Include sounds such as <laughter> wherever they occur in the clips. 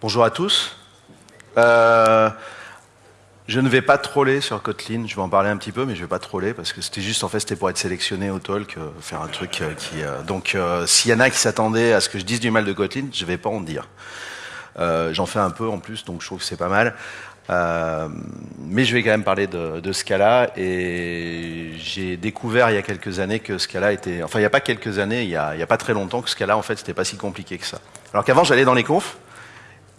Bonjour à tous. Euh, je ne vais pas troller sur Kotlin, je vais en parler un petit peu, mais je ne vais pas troller parce que c'était juste en fait pour être sélectionné au talk, euh, faire un truc euh, donc s'il y en a qui s'attendaient à ce que je dise du mal de Kotlin, je ne vais pas en dire. J'en fais un peu en plus, donc je trouve que c'est pas mal. mais je vais quand même parler de, Scala et j'ai découvert il y a quelques années que Scala était, enfin il n'y a pas quelques années, il n'y a, a, pas très longtemps que Scala en fait c'était pas si compliqué que ça. Alors qu'avant j'allais dans les confs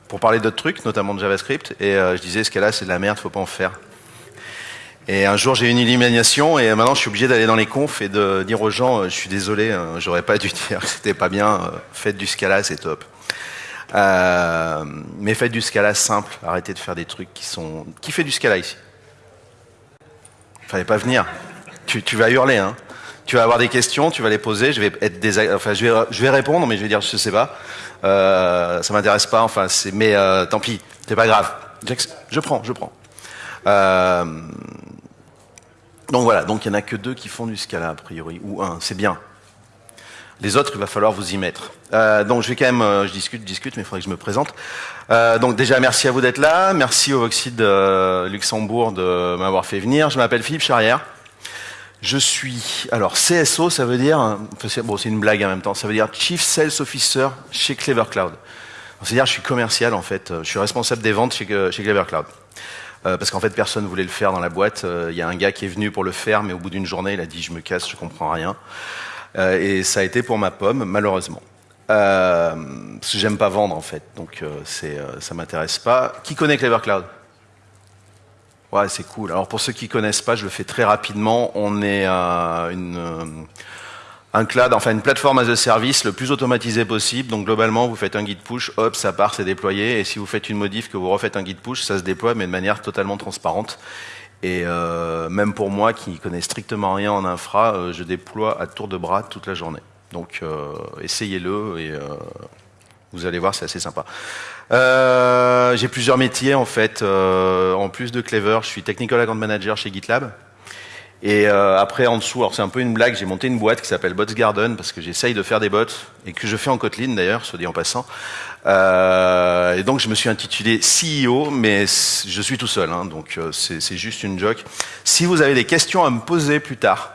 pour parler d'autres trucs, notamment de JavaScript, et euh, je disais, ce c'est de la merde, faut pas en faire. Et un jour, j'ai eu une illumination, et maintenant, je suis obligé d'aller dans les confs et de dire aux gens, euh, je suis désolé, hein, j'aurais pas dû <laughs> dire que c'était pas bien, euh, faites du Scala, c'est top. mais faites du Scala simple, arrêtez de faire des trucs qui sont... Qui fait du Scala ici Fallait pas venir. Tu, tu vas hurler, hein tu vas avoir des questions, tu vas les poser, je vais être enfin je vais, répondre, mais je vais dire je sais pas, euh, ça m'intéresse pas, enfin c'est, mais euh, tant pis, c'est pas grave, je prends, je prends. Euh, donc voilà, donc il y en a que deux qui font du Scala a priori, ou un, c'est bien. Les autres, il va falloir vous y mettre. Euh, donc je vais quand même, je discute, discute, mais il faudrait que je me présente. Donc déjà, merci à vous d'être là. Merci au Oxide Luxembourg de m'avoir fait venir. Je m'appelle Philippe Charrière. Je suis, alors CSO, ça veut dire, bon c'est une blague en même temps, ça veut dire Chief Sales Officer chez Clever Cloud. C'est-à-dire je suis commercial en fait, je suis responsable des ventes chez, chez Clever Cloud. Euh, parce qu'en fait personne voulait le faire dans la boîte. Euh, il y a un gars qui est venu pour le faire, mais au bout d'une journée il a dit je me casse, je comprends rien. Euh, et ça a été pour ma pomme, malheureusement. Parce que j'aime pas vendre en fait, donc c'est, ça m'intéresse pas. Qui connaît Clever Cloud? Ouais, c'est cool. Alors pour ceux qui connaissent pas, je le fais très rapidement. On est euh, une, euh, un cloud, enfin une plateforme as a service le plus automatisé possible. Donc globalement, vous faites un guide push, hop, ça part, c'est déployé. Et si vous faites une modif, que vous refaites un guide push, ça se déploie, mais de manière totalement transparente. Et euh, même pour moi, qui connais strictement rien en infra, euh, je déploie à tour de bras toute la journée. Donc euh, essayez-le et vous allez voir, c'est assez sympa. Euh, j'ai plusieurs métiers en fait. Euh, en plus de Clever, je suis Technical Account Manager chez GitLab. Et euh, après, en dessous, alors c'est un peu une blague, j'ai monté une boîte qui s'appelle Bots Garden parce que j'essaye de faire des bots et que je fais en Kotlin d'ailleurs, soit dit en passant. Euh, et donc je me suis intitulé CEO, mais je suis tout seul, hein, donc euh, c'est juste une joke. Si vous avez des questions à me poser plus tard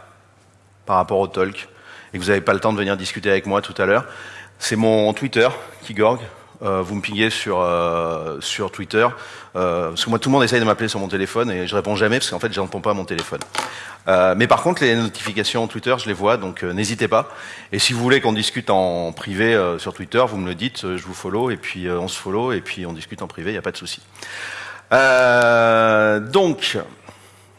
par rapport au talk et que vous n'avez pas le temps de venir discuter avec moi tout à l'heure, c'est mon Twitter qui. Euh, vous me pingez sur, euh, sur Twitter. Euh, parce que moi, tout le monde essaye de m'appeler sur mon téléphone et je réponds jamais parce qu'en fait, je réponds pas à mon téléphone. Mais par contre, les notifications Twitter, je les vois, donc n'hésitez pas. Et si vous voulez qu'on discute en privé sur Twitter, vous me le dites, je vous follow et puis on se follow et puis on discute en privé, il n'y a pas de souci. donc,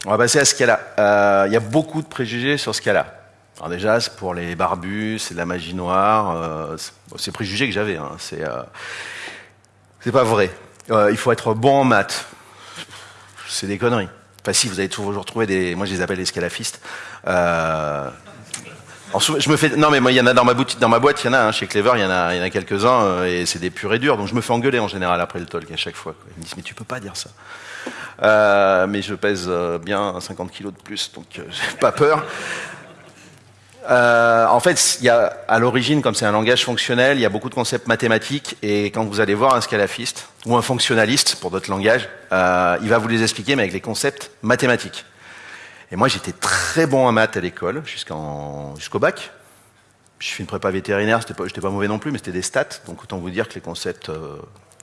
on va passer à ce cas-là. Il y a beaucoup de préjugés sur ce cas-là. Alors déjà, pour les barbus, c'est de la magie noire. Euh, c'est préjugé que j'avais. Hein, c'est euh, pas vrai. Euh, il faut être bon en maths. C'est des conneries. Enfin, si vous avez toujours trouvé des. Moi, je les appelle les scalafistes. Euh, je me fais. Non, mais moi, il y en a dans ma boîte, il y en a. Hein, chez Clever, il y en a, quelques-uns, euh, et c'est des purs et durs. Donc, je me fais engueuler en général après le talk à chaque fois. Ils me disent, mais tu peux pas dire ça. Euh, mais je pèse euh, bien 50 kilos de plus, donc <laughs> j'ai pas peur. Euh, en fait, à l'origine, comme c'est un langage fonctionnel, il y a beaucoup de concepts mathématiques, et quand vous allez voir un scalafiste, ou un fonctionnaliste, pour d'autres langages, euh, il va vous les expliquer, mais avec les concepts mathématiques. Et moi, j'étais très bon en maths à l'école, jusqu'au bac. Je fais une prépa vétérinaire, j'étais pas, pas mauvais non plus, mais c'était des stats, donc autant vous dire que les concepts euh,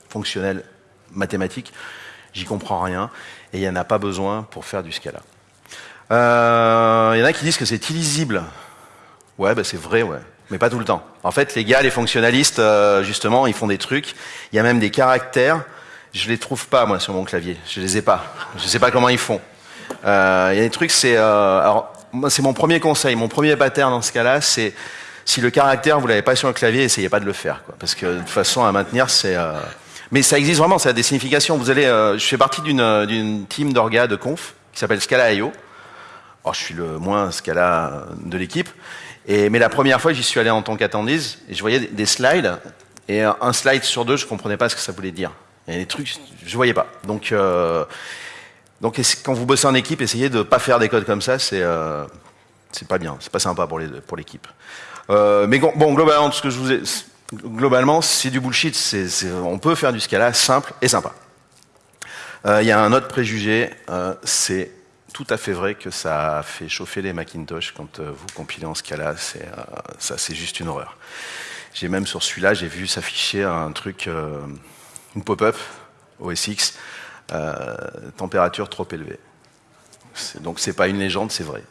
fonctionnels mathématiques, j'y comprends rien, et il n'y en a pas besoin pour faire du scala. Il y en a qui disent que c'est illisible Ouais, bah c'est vrai, ouais. Mais pas tout le temps. En fait, les gars, les fonctionnalistes, euh, justement, ils font des trucs. Il y a même des caractères. Je les trouve pas, moi, sur mon clavier. Je les ai pas. Je sais pas comment ils font. Euh, il y a des trucs, c'est... Euh, alors, moi, c'est mon premier conseil. Mon premier pattern dans ce cas-là, c'est... Si le caractère, vous l'avez pas sur le clavier, essayez pas de le faire. Quoi, parce que de toute façon, à maintenir, c'est... Mais ça existe vraiment, ça a des significations. Vous allez... je fais partie d'une, d'une team d'orga de conf qui s'appelle Scala.io. Alors, je suis le moins Scala de l'équipe. Et, mais la première fois, j'y suis allé en tant qu'attendise, et je voyais des slides, et un slide sur deux, je comprenais pas ce que ça voulait dire. Il y a des trucs, je voyais pas. Donc, euh, donc quand vous bossez en équipe, essayez de pas faire des codes comme ça, c'est euh, pas bien, c'est pas sympa pour l'équipe. Euh, mais bon, globalement, ce que je vous ai, globalement, c'est du bullshit. C'est- c'est- on peut faire du Scala simple et sympa. Euh, Il y a un autre préjugé, euh, c'est tout à fait vrai que ça a fait chauffer les Macintosh quand euh, vous compilez en Scala. C'est, euh, ça, c'est juste une horreur. J'ai même sur celui-là, j'ai vu s'afficher un truc, euh, une pop-up OS X, euh, température trop élevée. Donc c'est pas une légende, c'est vrai.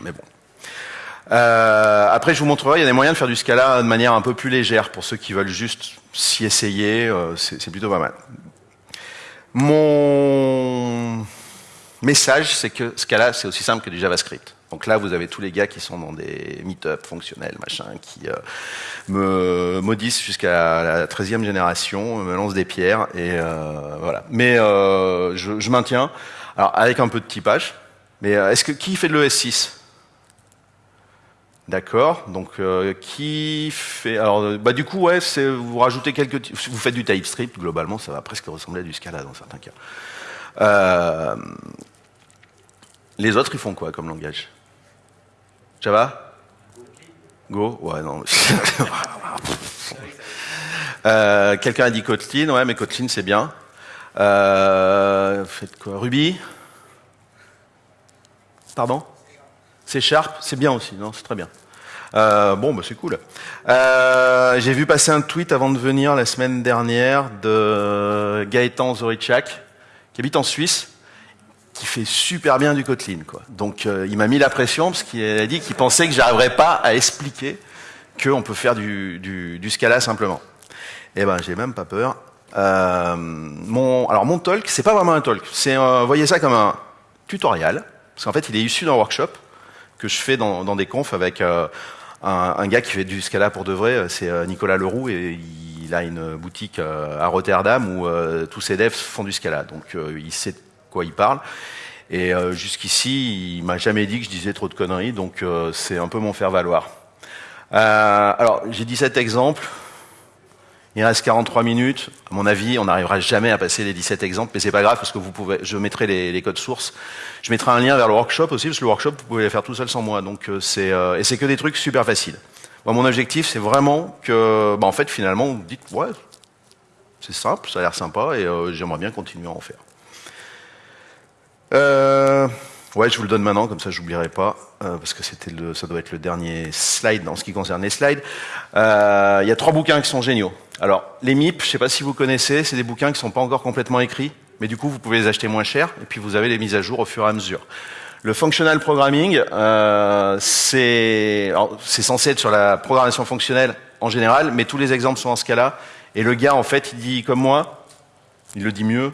Mais bon. Après, je vous montrerai, il y a des moyens de faire du Scala de manière un peu plus légère pour ceux qui veulent juste s'y essayer. c'est c'est plutôt pas mal. Mon message, c'est que Scala, c'est aussi simple que du JavaScript. Donc là, vous avez tous les gars qui sont dans des meet-up fonctionnels, machin, qui euh, me maudissent jusqu'à la 13e génération, me lancent des pierres, et euh, voilà. Mais euh, je, je maintiens, alors avec un peu de typage, mais est-ce que qui fait de l'ES6 D'accord. Donc qui fait alors bah du coup ouais vous rajoutez quelques vous faites du TypeScript globalement ça va presque ressembler à du Scala dans certains cas. Euh, les autres ils font quoi comme langage? Java Go? Ouais non. <laughs> Euh, Quelqu'un a dit Kotlin. Ouais mais Kotlin c'est bien. Euh, faites quoi? Ruby? Pardon? C'est Sharp, c'est bien aussi, non? C'est très bien. Bon, bah, c'est cool. J'ai vu passer un tweet avant de venir la semaine dernière de Gaëtan Zorichak, qui habite en Suisse, qui fait super bien du Kotlin. Quoi. Donc euh, il m'a mis la pression parce qu'il a dit qu'il pensait que j'arriverais pas à expliquer qu'on peut faire du, Scala simplement. Eh ben, j'ai même pas peur. Euh, mon, alors mon talk, c'est pas vraiment un talk. C'est, euh, voyez ça comme un tutoriel, parce qu'en fait, il est issu d'un workshop que je fais dans, des confs avec un, gars qui fait du Scala pour de vrai. C'est Nicolas Leroux et a une boutique euh, à Rotterdam où euh, tous ses devs font du Scala. Donc euh, il sait de quoi il parle. Et jusqu'ici, il m'a jamais dit que je disais trop de conneries, donc c'est un peu mon faire valoir. Euh, alors, j'ai 17 exemples. Il reste 43 minutes. À mon avis, on n'arrivera jamais à passer les 17 exemples, mais c'est pas grave parce que vous pouvez, je mettrai les, codes sources. Je mettrai un lien vers le workshop aussi parce que le workshop, vous pouvez le faire tout seul sans moi. Donc c'est euh, et c'est que des trucs super faciles. Mon objectif, c'est vraiment que, bah, en fait, finalement, vous dites ouais, c'est simple, ça a l'air sympa et euh, j'aimerais bien continuer à en faire. Euh, ouais, je vous le donne maintenant, comme ça j'oublierai pas, euh, parce que c'était ça doit être le dernier slide en ce qui concerne les slides. Il y a trois bouquins qui sont géniaux. Alors, les MIP, je sais pas si vous connaissez, c'est des bouquins qui sont pas encore complètement écrits, mais du coup vous pouvez les acheter moins cher, et puis vous avez les mises à jour au fur et à mesure. Le functional programming, euh, c'est censé être sur la programmation fonctionnelle en général, mais tous les exemples sont en cas-là. Et le gars, en fait, il dit comme moi, il le dit mieux,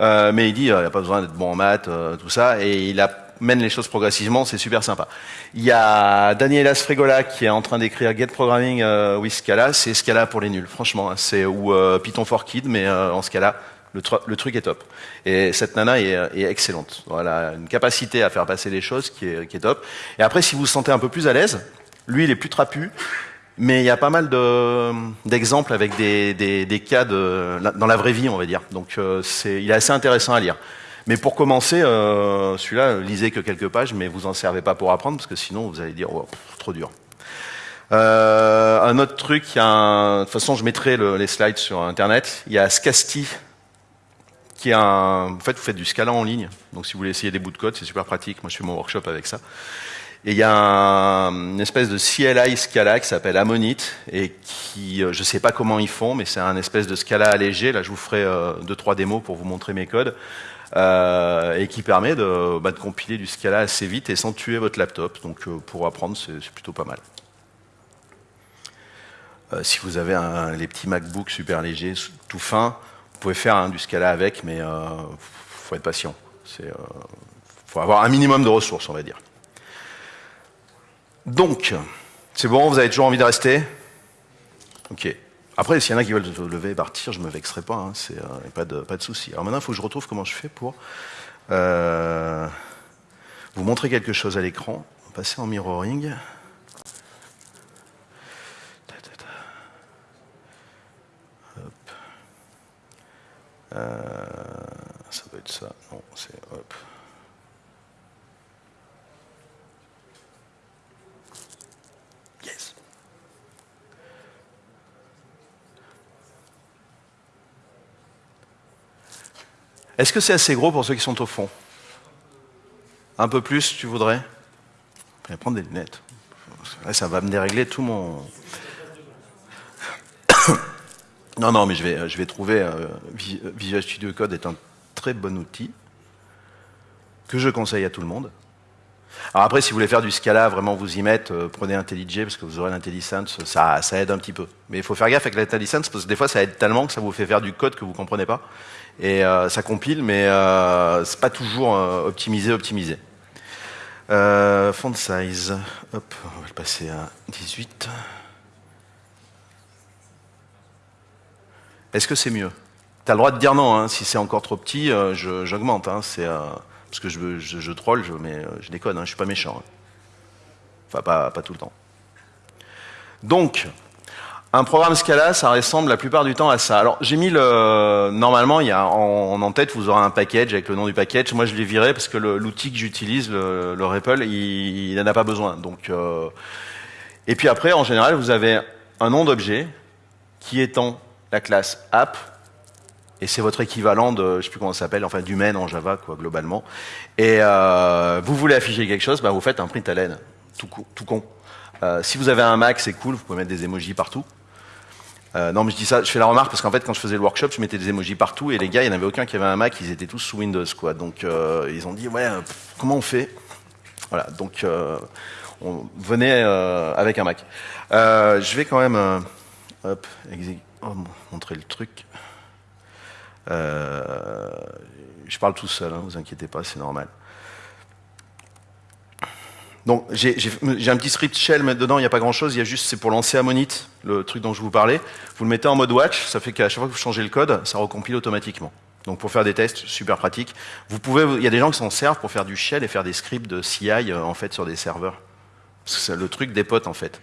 euh, mais il dit euh, n'y a pas besoin d'être bon en maths, euh, tout ça, et il amène les choses progressivement, c'est super sympa. Il y a Daniela Sfregola qui est en train d'écrire Get Programming euh, with Scala, c'est Scala pour les nuls, franchement, hein, c'est ou euh, Python for Kids, mais en Scala, le, tr- le truc est top. Et cette nana est, est excellente. Voilà, une capacité à faire passer les choses qui est, est top. Et après, si vous vous sentez un peu plus à l'aise, lui, il est plus trapu. Mais il y a pas mal de- d'exemples avec des, des, des cas de, dans la vraie vie, on va dire. Donc euh, c'est, il est assez intéressant à lire. Mais pour commencer, euh, celui-là, lisez que quelques pages, mais vous en servez pas pour apprendre, parce que sinon vous allez dire, oh, trop dur. Euh, un autre truc, il y a un- de toute façon, je mettrai le- les slides sur Internet. Il y a Scasti, vous faites du Scala en ligne. Donc, si vous voulez essayer des bouts de code, c'est super pratique. Moi, je fais mon workshop avec ça. Et il y a un- une espèce de CLI Scala qui s'appelle Ammonite et qui, euh, je sais pas comment ils font, mais c'est un espèce de Scala allégé. Là, je vous ferai euh, deux trois démos pour vous montrer mes codes euh, et qui permet de, bah, de compiler du Scala assez vite et sans tuer votre laptop. Donc, euh, pour apprendre, c'est plutôt pas mal. Si vous avez les petits MacBooks super légers, tout fins, vous pouvez faire hein, du Scala avec, mais euh, faut être patient. C'est, euh, faut avoir un minimum de ressources, on va dire. Donc, c'est bon, vous avez toujours envie de rester? Ok. Après, s'il y en a qui veulent se lever et partir, je me vexerai pas, hein, euh, pas de, pas de souci. Alors maintenant, il faut que je retrouve comment je fais pour vous montrer quelque chose à l'écran. Passer en mirroring. Euh, ça doit être ça. Non, c'est hop. Yes. Est-ce que c'est assez gros pour ceux qui sont au fond? Un peu plus, tu voudrais? Je vais prendre des lunettes. Ça va me dérégler tout mon non, non, mais je vais, je vais trouver... Euh, Visual Studio Code est un très bon outil que je conseille à tout le monde. Alors après, si vous voulez faire du Scala, vraiment vous y mettre, euh, prenez IntelliJ parce que vous aurez l'intelligence, ça, ça aide un petit peu. Mais il faut faire gaffe avec l'intelligence parce que des fois ça aide tellement que ça vous fait faire du code que vous comprenez pas. Et euh, ça compile, mais euh, c'est pas toujours euh, optimisé, optimisé. Euh, font size, hop, on va le passer à 18. Est-ce que c'est mieux? Tu as le droit de dire non, hein, si c'est encore trop petit, j'augmente. Hein, c'est parce que je, je, troll, je, mais euh, je déconne, hein, je suis pas méchant. Hein. Enfin, pas, pas tout le temps. Donc, un programme Scala, ça ressemble la plupart du temps à ça. Alors, j'ai mis le... Normalement, il y a en, en tête, vous aurez un package avec le nom du package. Moi, je l'ai viré parce que l'outil que j'utilise, le, le, il n'en a pas besoin. Euh... Et puis après, en général, vous avez un nom d'objet qui étant la classe app et c'est votre équivalent de, je sais plus comment ça s'appelle, enfin du main en Java, quoi, globalement. Et euh, vous voulez afficher quelque chose, bah, vous faites un print à laine, tout, tout con. Euh, si vous avez un Mac, c'est cool, vous pouvez mettre des emojis partout. Euh, non, mais je dis ça, je fais la remarque parce qu'en fait, quand je faisais le workshop, je mettais des emojis partout et les gars, il n'y en avait aucun qui avait un Mac, ils étaient tous sous Windows, quoi. Donc, ils ont dit, ouais, comment on fait? Voilà, donc, on venait avec un Mac. je vais quand même, hop, oh, montrer le truc. Euh, je parle tout seul, hein, vous inquiétez pas, c'est normal. Donc j'ai un petit script shell, mais dedans il n'y a pas grand chose, il y a juste, c'est pour lancer Ammonit, le truc dont je vous parlais. Vous le mettez en mode watch, ça fait qu'à chaque fois que vous changez le code, ça recompile automatiquement. Donc pour faire des tests, super pratique. Vous pouvez, il y a des gens qui s'en servent pour faire du shell et faire des scripts de CI euh, en fait sur des serveurs. C'est le truc des potes en fait.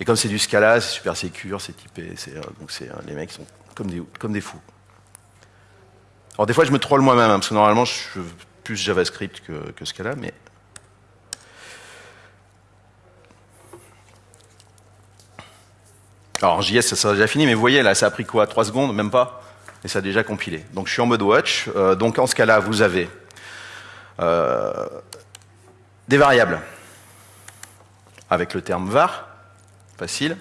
Et comme c'est du Scala, c'est super secure, c'est typé, euh, donc c'est les mecs sont comme des, fous. Alors des fois, je me troll moi-même, hein, parce que normalement, je suis plus JavaScript que, Scala, mais... Alors en JS, ça sera déjà fini, mais vous voyez, là, ça a pris quoi 3 secondes Même pas? Et ça a déjà compilé. Donc je suis en mode watch. Euh, donc en Scala, vous avez euh, des variables avec le terme var, facile.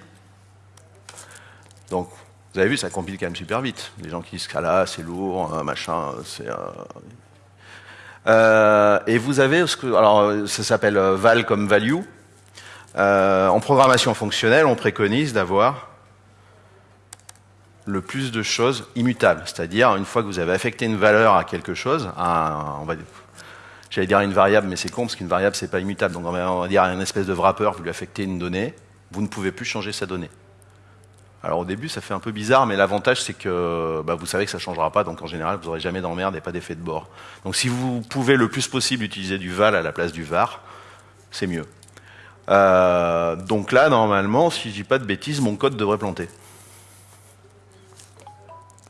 Donc vous avez vu, ça compile quand même super vite. Les gens qui disent Scala, c'est lourd, hein, machin, c'est... Euh... Euh, et vous avez, ce que, alors ça s'appelle euh, val comme value. En programmation fonctionnelle, on préconise d'avoir le plus de choses immutables. C'est-à-dire, une fois que vous avez affecté une valeur à quelque chose, on va j'allais dire une variable, mais c'est con, parce qu'une variable, c'est pas immutable. Donc on va dire à une espèce de wrapper, vous lui affectez une donnée, vous ne pouvez plus changer sa donnée. Alors au début, ça fait un peu bizarre, mais l'avantage, c'est que bah, vous savez que ça ne changera pas, donc en général, vous n'aurez jamais d'emmerde et pas d'effet de bord. Donc si vous pouvez le plus possible utiliser du val à la place du var, c'est mieux. Euh, donc là, normalement, si je dis pas de bêtises, mon code devrait planter.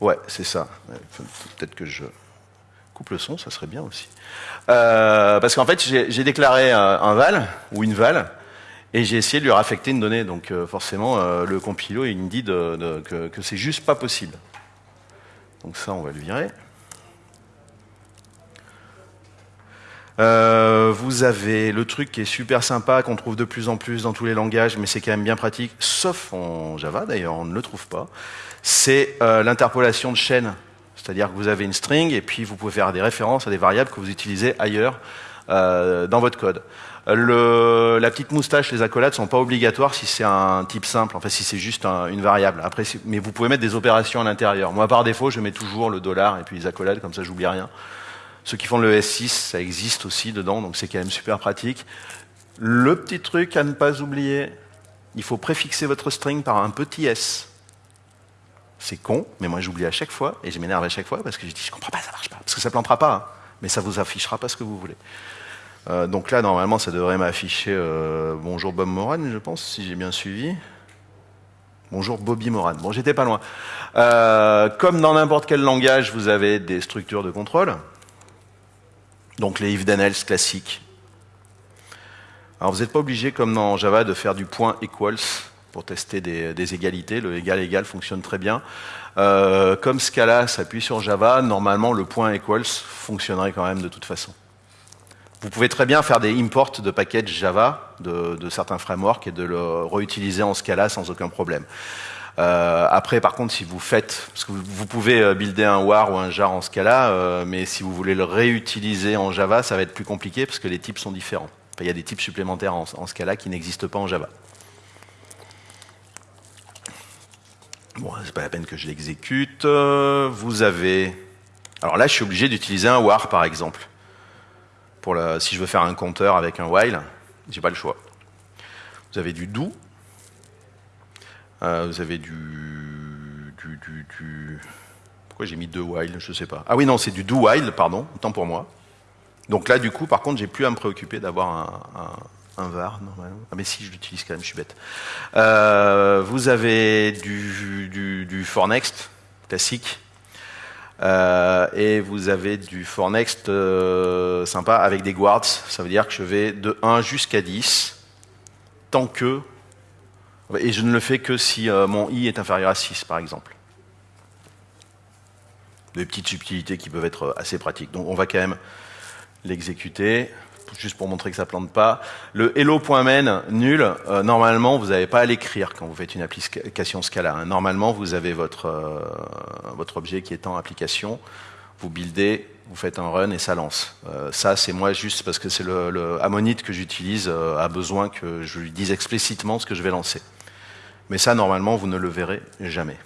Ouais, c'est ça. Peut-être que je coupe le son, ça serait bien aussi. Euh, parce qu'en fait, j'ai déclaré un, un val, ou une val, et j'ai essayé de lui raffecter une donnée, donc euh, forcément euh, le compilo il me dit que, c'est juste pas possible. Donc ça on va le virer. Euh, vous avez le truc qui est super sympa, qu'on trouve de plus en plus dans tous les langages, mais c'est quand même bien pratique, sauf en Java d'ailleurs, on ne le trouve pas. C'est l'interpolation de chaînes. C'est-à-dire que vous avez une string et puis vous pouvez faire des références à des variables que vous utilisez ailleurs dans votre code. La petite moustache, les accolades sont pas obligatoires si c'est un type simple, enfin si c'est juste un, une variable. Après, mais vous pouvez mettre des opérations à l'intérieur. Moi, par défaut, je mets toujours le dollar et puis les accolades, comme ça, j'oublie rien. Ceux qui font le S6, ça existe aussi dedans, donc c'est quand même super pratique. Le petit truc à ne pas oublier, il faut préfixer votre string par un petit s. C'est con, mais moi j'oublie à chaque fois et je m'énerve à chaque fois parce que je dis je comprends pas, ça marche pas, parce que ça plantera pas, hein, mais ça vous affichera pas ce que vous voulez. Euh, donc là, normalement, ça devrait m'afficher euh, bonjour Bob Moran, je pense, si j'ai bien suivi. Bonjour Bobby Moran. Bon, j'étais pas loin. Euh, comme dans n'importe quel langage, vous avez des structures de contrôle. Donc les if then else classiques. Alors vous n'êtes pas obligé, comme dans Java, de faire du point equals. pour tester des, des égalités. Le égal-égal fonctionne très bien. Comme Scala s'appuie sur Java, normalement le point equals fonctionnerait quand même de toute façon. Vous pouvez très bien faire des imports de packages Java de, de certains frameworks et de le réutiliser en Scala sans aucun problème. Euh, après, par contre, si vous faites, parce que vous, pouvez euh, builder un war ou un jar en Scala, euh, mais si vous voulez le réutiliser en Java, ça va être plus compliqué parce que les types sont différents. Enfin, il y a des types supplémentaires en, en Scala qui n'existent pas en Java. Bon, c'est pas la peine que je l'exécute. Euh, Vous avez, alors là, je suis obligé d'utiliser un war, par exemple. Si je veux faire un compteur avec un while, j'ai pas le choix. Vous avez du do, euh, vous avez du, Pourquoi j'ai mis deux while Je sais pas. Ah oui, non, c'est du do while, pardon, autant pour moi. Donc là, du coup, par contre, j'ai plus à me préoccuper d'avoir un var, normalement. Ah mais si, je l'utilise quand même, je suis bête. Euh, vous avez du, du, du for next, classique. Euh, et vous avez du for next euh, sympa avec des guards. Ça veut dire que je vais de 1 jusqu'à 10, tant que et je ne le fais que si euh, mon i est inférieur à 6, par exemple. Des petites subtilités qui peuvent être assez pratiques. Donc on va quand même l'exécuter, juste pour montrer que ça plante pas. Le hello.main nul, euh, normalement, vous n'avez pas à l'écrire quand vous faites une application Scala. hein. Normalement, vous avez votre, euh, votre objet qui est en application, vous buildez, vous faites un run et ça lance. Euh, ça, c'est moi juste parce que c'est le, le que j'utilise a besoin que je lui dise explicitement ce que je vais lancer. Mais ça, normalement, vous ne le verrez jamais.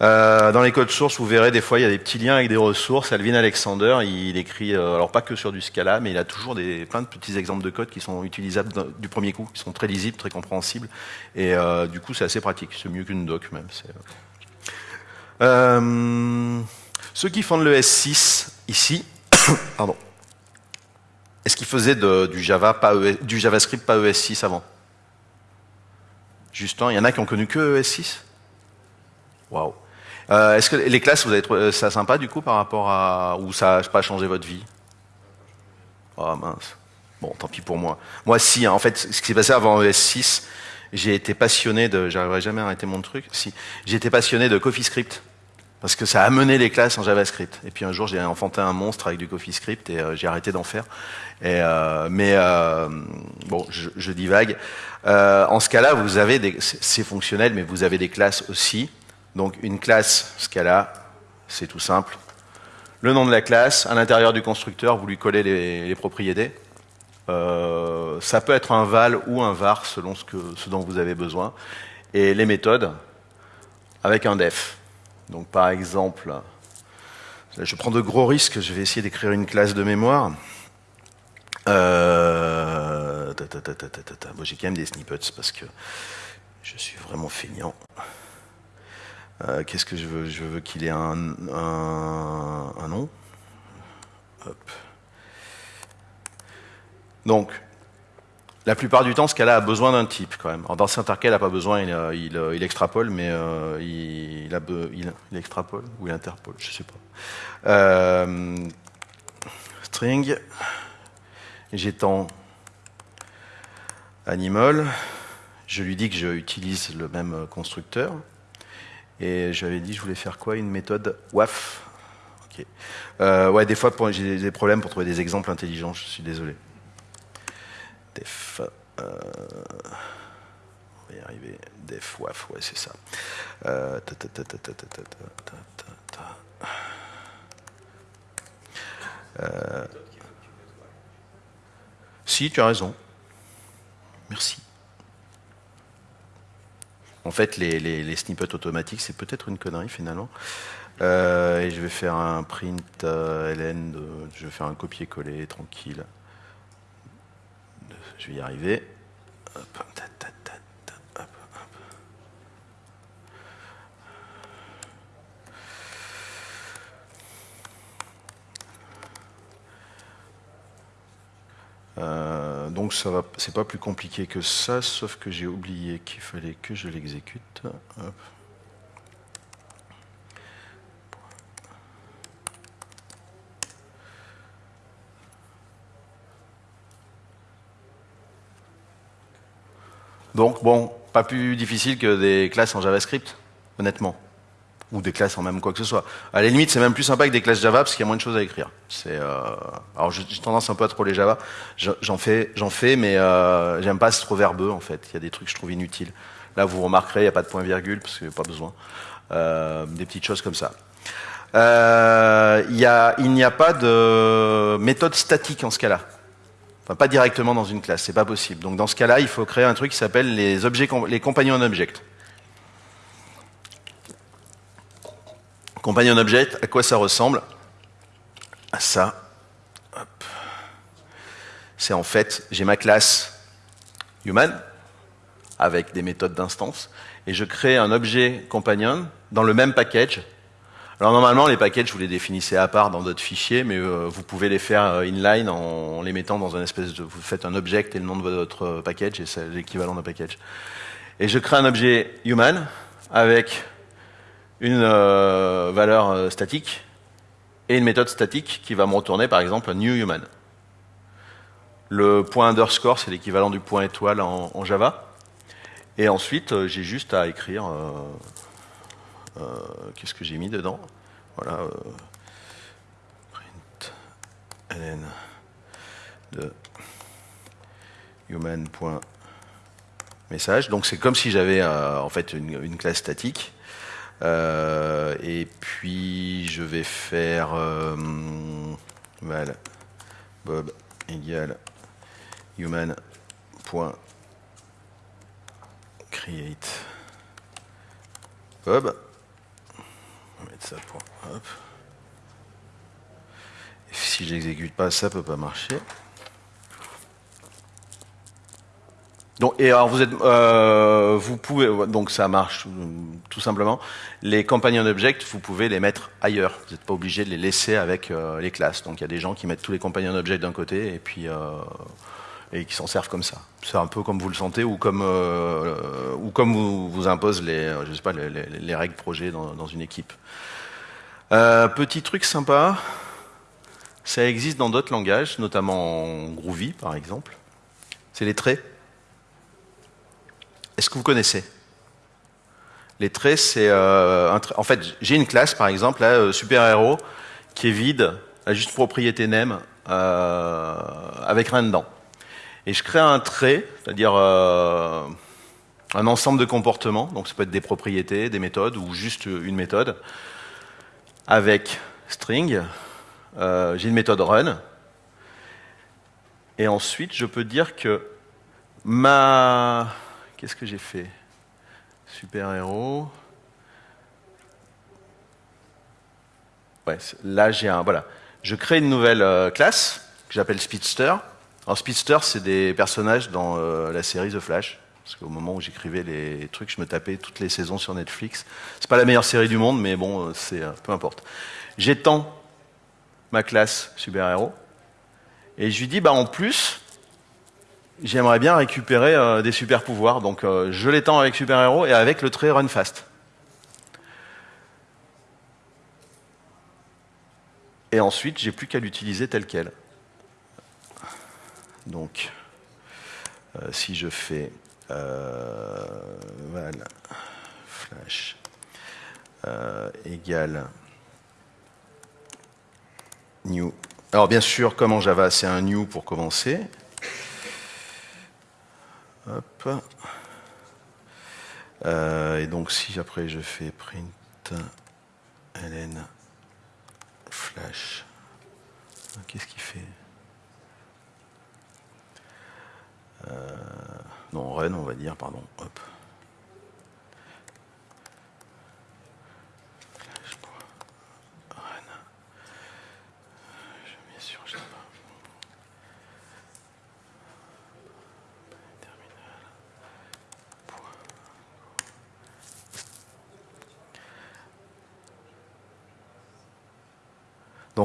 Euh, dans les codes sources, vous verrez des fois il y a des petits liens avec des ressources. Alvin Alexander, il écrit, euh, alors pas que sur du Scala, mais il a toujours des, plein de petits exemples de code qui sont utilisables du premier coup, qui sont très lisibles, très compréhensibles. Et euh, du coup, c'est assez pratique. C'est mieux qu'une doc même. ceux qui font de l'ES6 ici, <coughs> pardon, est-ce qu'ils faisaient du Java, pas ES du JavaScript, pas ES6 avant? Justin, il y en a qui ont connu que ES6 Waouh. Euh, Est-ce que les classes, vous avez trouvé ça sympa du coup par rapport à. ou ça n'a pas changé votre vie? Oh mince. Bon, tant pis pour moi. Moi, si, hein, en fait, ce qui s'est passé avant ES6, j'ai été passionné de. J'arriverai jamais à arrêter mon truc. Si. J'ai été passionné de CoffeeScript. Parce que ça a les classes en JavaScript. Et puis un jour, j'ai enfanté un monstre avec du CoffeeScript et euh, j'ai arrêté d'en faire. Et, euh, mais euh, bon, je, je divague. Euh, en Scala, vous avez des, c'est fonctionnel, mais vous avez des classes aussi. Donc une classe Scala, c'est tout simple. Le nom de la classe, à l'intérieur du constructeur, vous lui collez les, propriétés. Euh, ça peut être un val ou un var selon ce, ce dont vous avez besoin. Et les méthodes avec un def. Donc par exemple, je prends de gros risques, je vais essayer d'écrire une classe de mémoire. Euh, J'ai quand même des snippets parce que je suis vraiment feignant. Euh, Qu'est-ce que je veux Je veux qu'il ait un, nom. Donc, la plupart du temps, ce cas-là a besoin d'un type quand même. Alors, dans cas, il n'a pas besoin, il, euh, euh, extrapole, mais il, extrapole ou il interpole, je sais pas. String, j'étends animal, je lui dis que je utilise le même constructeur, et j'avais dit, je voulais faire quoi Une méthode WAF. Ouais, des fois, j'ai des problèmes pour trouver des exemples intelligents, je suis désolé. Def. On va y arriver. Def, WAF, ouais, c'est ça. Si, tu as raison. Merci. En fait, les, snippets automatiques, c'est peut-être une connerie finalement. Euh, et je vais faire un print euh, ln, je vais faire un copier-coller tranquille. Je vais y arriver ta, ta, ta, ta, hop, hop. Euh, donc ça va, c'est pas plus compliqué que ça, sauf que j'ai oublié qu'il fallait que je l'exécute. Donc bon, pas plus difficile que des classes en JavaScript, honnêtement. Ou des classes en même quoi que ce soit. À la limite, c'est même plus sympa que des classes Java parce qu'il y a moins de choses à écrire. C'est, euh... alors j'ai tendance un peu à trop les Java. J'en fais, j'en fais, mais euh, j'aime pas, c'est trop verbeux en fait. Il y a des trucs que je trouve inutiles. Là, vous remarquerez, il n'y a pas de point virgule parce qu'il n'y a pas besoin. Euh, des petites choses comme ça. Euh, y a, il n'y a pas de méthode statique en ce cas-là. Enfin, pas directement dans une classe, c'est pas possible. Donc dans ce cas-là, il faut créer un truc qui s'appelle les, objets, les companion object. Companion object, à quoi ça ressemble À ça. C'est en fait, j'ai ma classe human avec des méthodes d'instance et je crée un objet companion dans le même package alors normalement, les packages, vous les définissez à part dans d'autres fichiers, mais euh, vous pouvez les faire euh, inline en, les mettant dans un espèce de... Vous faites un object et le nom de votre package, et c'est l'équivalent d'un package. Et je crée un objet human avec une valeur statique et une méthode statique qui va me retourner, par exemple, new human. Le point underscore, c'est l'équivalent du point étoile en, Java. Et ensuite, j'ai juste à écrire euh, qu'est-ce que j'ai mis dedans? Voilà. Euh, print ln de human.message. Donc c'est comme si j'avais euh, en fait une, classe statique. Et puis je vais faire val bob égale human.create bob on va mettre ça pour. Hop. Et si j'exécute pas, ça peut pas marcher. Donc, et alors vous êtes, euh, vous pouvez, donc ça marche tout simplement. Les companion objects, vous pouvez les mettre ailleurs. Vous n'êtes pas obligé de les laisser avec euh, les classes. Donc il y a des gens qui mettent tous les companion objects d'un côté et puis euh, et qui s'en servent comme ça. C'est un peu comme vous le sentez ou comme ou comme vous, vous impose les, je sais pas, les, les, règles projet dans, dans une équipe. Euh, petit truc sympa, ça existe dans d'autres langages, notamment en Groovy par exemple. C'est les traits. Est-ce que vous connaissez? Les traits, c'est euh, un en fait j'ai une classe par exemple, là, euh, super héros, qui est vide, a juste propriété name avec rien dedans. Et je crée un trait, c'est-à-dire un ensemble de comportements, donc ça peut être des propriétés, des méthodes ou juste une méthode avec string, euh, j'ai une méthode run, et ensuite je peux dire que ma... Qu'est-ce que j'ai fait? Super héros. Ouais, là j'ai un... Voilà. Je crée une nouvelle euh, classe que j'appelle Speedster. Alors Speedster, c'est des personnages dans euh, la série The Flash. Parce qu'au moment où j'écrivais les trucs, je me tapais toutes les saisons sur Netflix. C'est pas la meilleure série du monde, mais bon, c'est euh, peu importe. J'étends ma classe super-héros et je lui dis, bah en plus, j'aimerais bien récupérer euh, des super-pouvoirs. Donc euh, je l'étends avec super-héros et avec le trait run fast. Et ensuite, j'ai plus qu'à l'utiliser tel quel. Donc, si je fais euh, voilà, flash euh, égale new. Alors bien sûr, comme en Java, c'est un new pour commencer. Euh, et donc si après je fais print ln flash, qu'est-ce qu'il fait? Euh, non, run, on va dire, pardon. Hop.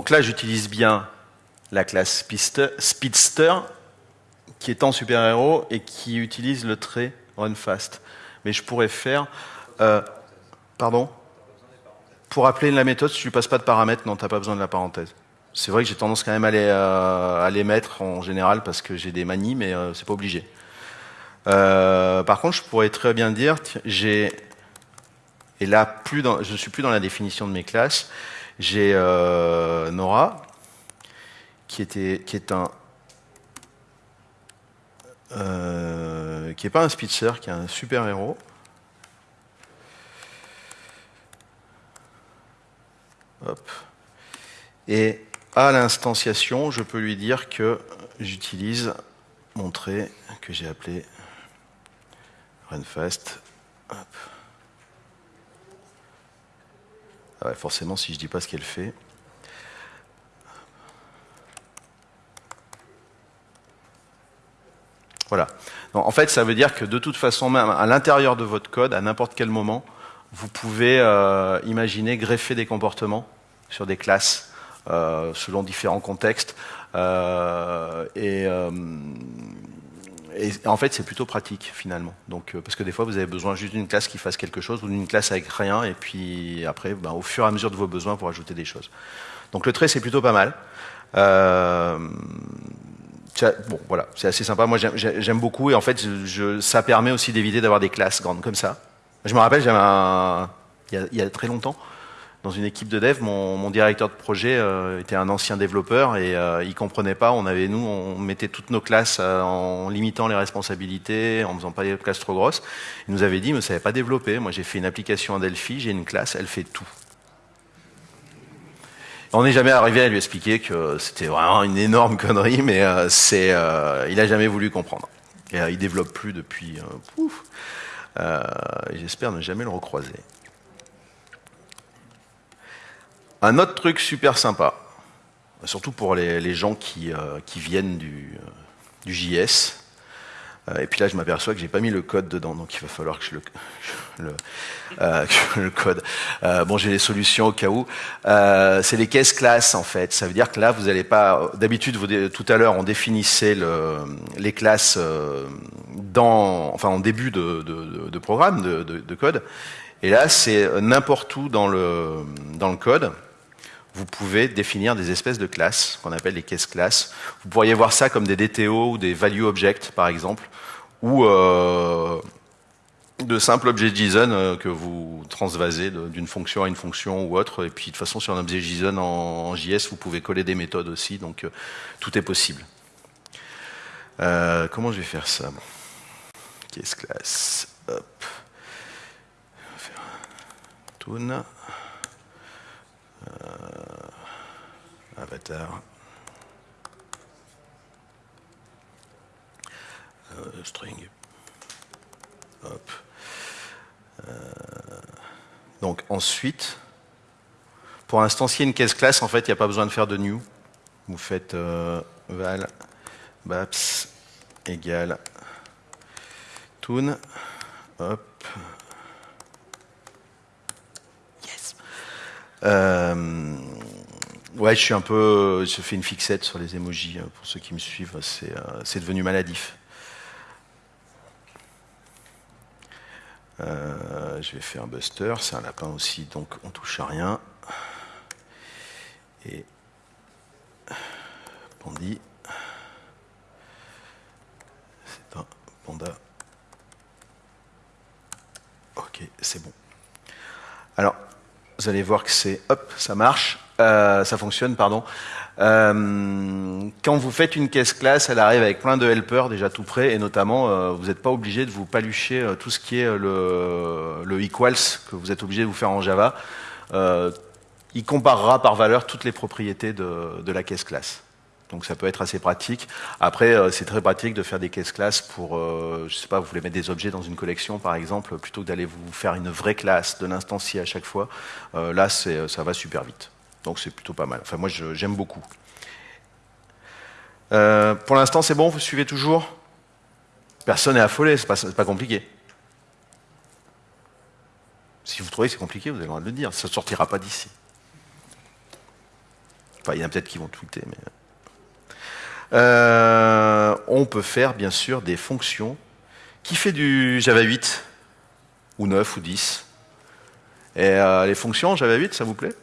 Donc là, j'utilise bien la classe Speedster qui est en super-héros et qui utilise le trait run fast. Mais je pourrais faire... Euh, pardon Pour appeler la méthode, si tu ne passes pas de paramètres, non, tu n'as pas besoin de la parenthèse. C'est vrai que j'ai tendance quand même à les, euh, à les, mettre en général parce que j'ai des manies, mais euh, c'est pas obligé. Euh, par contre, je pourrais très bien dire, j'ai, et là, plus dans, je ne suis plus dans la définition de mes classes, j'ai euh, Nora, qui, était, qui est un... Euh, qui n'est pas un Spitzer, qui est un super-héros. Et à l'instanciation, je peux lui dire que j'utilise mon trait que j'ai appelé runfast. Ah ouais, forcément, si je dis pas ce qu'elle fait. Voilà. En fait, ça veut dire que de toute façon, même à l'intérieur de votre code, à n'importe quel moment, vous pouvez euh, imaginer greffer des comportements sur des classes euh, selon différents contextes. Euh, et, en fait, c'est plutôt pratique finalement. Donc, euh, parce que des fois, vous avez besoin juste d'une classe qui fasse quelque chose ou d'une classe avec rien. Et puis après, ben, au fur et à mesure de vos besoins, pour ajouter des choses. Donc le trait, c'est plutôt pas mal. Euh, bon, voilà, c'est assez sympa. Moi, j'aime beaucoup. Et en fait, ça permet aussi d'éviter d'avoir des classes grandes comme ça. Je me rappelle, j'avais un, il y a très longtemps, dans une équipe de dev, mon, directeur de projet euh, était un ancien développeur et euh, il comprenait pas. On avait nous, on mettait toutes nos classes euh, en limitant les responsabilités, en faisant pas des classes trop grosses. Il nous avait dit, mais ça savez pas développer. Moi, j'ai fait une application en Delphi, j'ai une classe, elle fait tout. On n'est jamais arrivé à lui expliquer que c'était vraiment une énorme connerie, mais euh, c'est, il a jamais voulu comprendre. Et, il développe plus depuis. J'espère ne jamais le recroiser. Un autre truc super sympa, surtout pour les, gens qui, euh, qui, viennent du, euh, JS, euh, et puis là je m'aperçois que j'ai pas mis le code dedans, donc il va falloir que je le, <laughs> le, code. bon, j'ai les solutions au cas où. c'est les caisses classes en fait. Ça veut dire que là vous n'allez pas. D'habitude, tout à l'heure on définissait le, les classes dans, enfin en début de, programme de, de, code. Et là, c'est n'importe où dans le code vous pouvez définir des espèces de classes, qu'on appelle les caisses classes. Vous pourriez voir ça comme des DTO ou des value objects, par exemple, ou euh, de simples objets JSON euh, que vous transvasez d'une fonction à une fonction ou autre. Et puis, de toute façon, sur un objet JSON en, JS, vous pouvez coller des méthodes aussi, donc euh, tout est possible. Comment je vais faire ça Caisse classe. Hop. Faire toon. Euh, avatar. Euh, string. Euh, donc ensuite, pour instancier une caisse classe, en fait, il n'y a pas besoin de faire de new. Vous faites val baps égale toon. Hop. Ouais, je suis un peu, je fais une fixette sur les emojis hein, pour ceux qui me suivent. C'est euh, devenu maladif. Euh, je vais faire un buster, c'est un lapin aussi, donc on touche à rien. Et Pandi, c'est un panda. Ok, c'est bon. Alors, vous allez voir que c'est, hop, ça marche, euh, ça fonctionne, pardon. Euh, quand vous faites une caisse classe, elle arrive avec plein de helpers déjà tout prêts, et notamment, euh, vous n'êtes pas obligé de vous palucher tout ce qui est le, le, equals que vous êtes obligé de vous faire en Java. Il comparera par valeur toutes les propriétés de, de la caisse classe. Donc ça peut être assez pratique. Après, euh, c'est très pratique de faire des caisses classes pour, euh, je sais pas, vous voulez mettre des objets dans une collection par exemple, plutôt que d'aller vous faire une vraie classe, de l'instancier à chaque fois. Euh, là, ça va super vite. Donc c'est plutôt pas mal. Enfin, moi, j'aime beaucoup. Pour l'instant, c'est bon? Vous suivez toujours? Personne n'est affolé, c'est pas, pas compliqué. Si vous trouvez que c'est compliqué, vous avez le droit de le dire. Ça ne sortira pas d'ici. Enfin, il y en a peut-être qui vont tweeter, mais... Euh, on peut faire bien sûr des fonctions. Qui fait du Java 8 ou 9 ou 10 Et euh, les fonctions Java 8, ça vous plaît?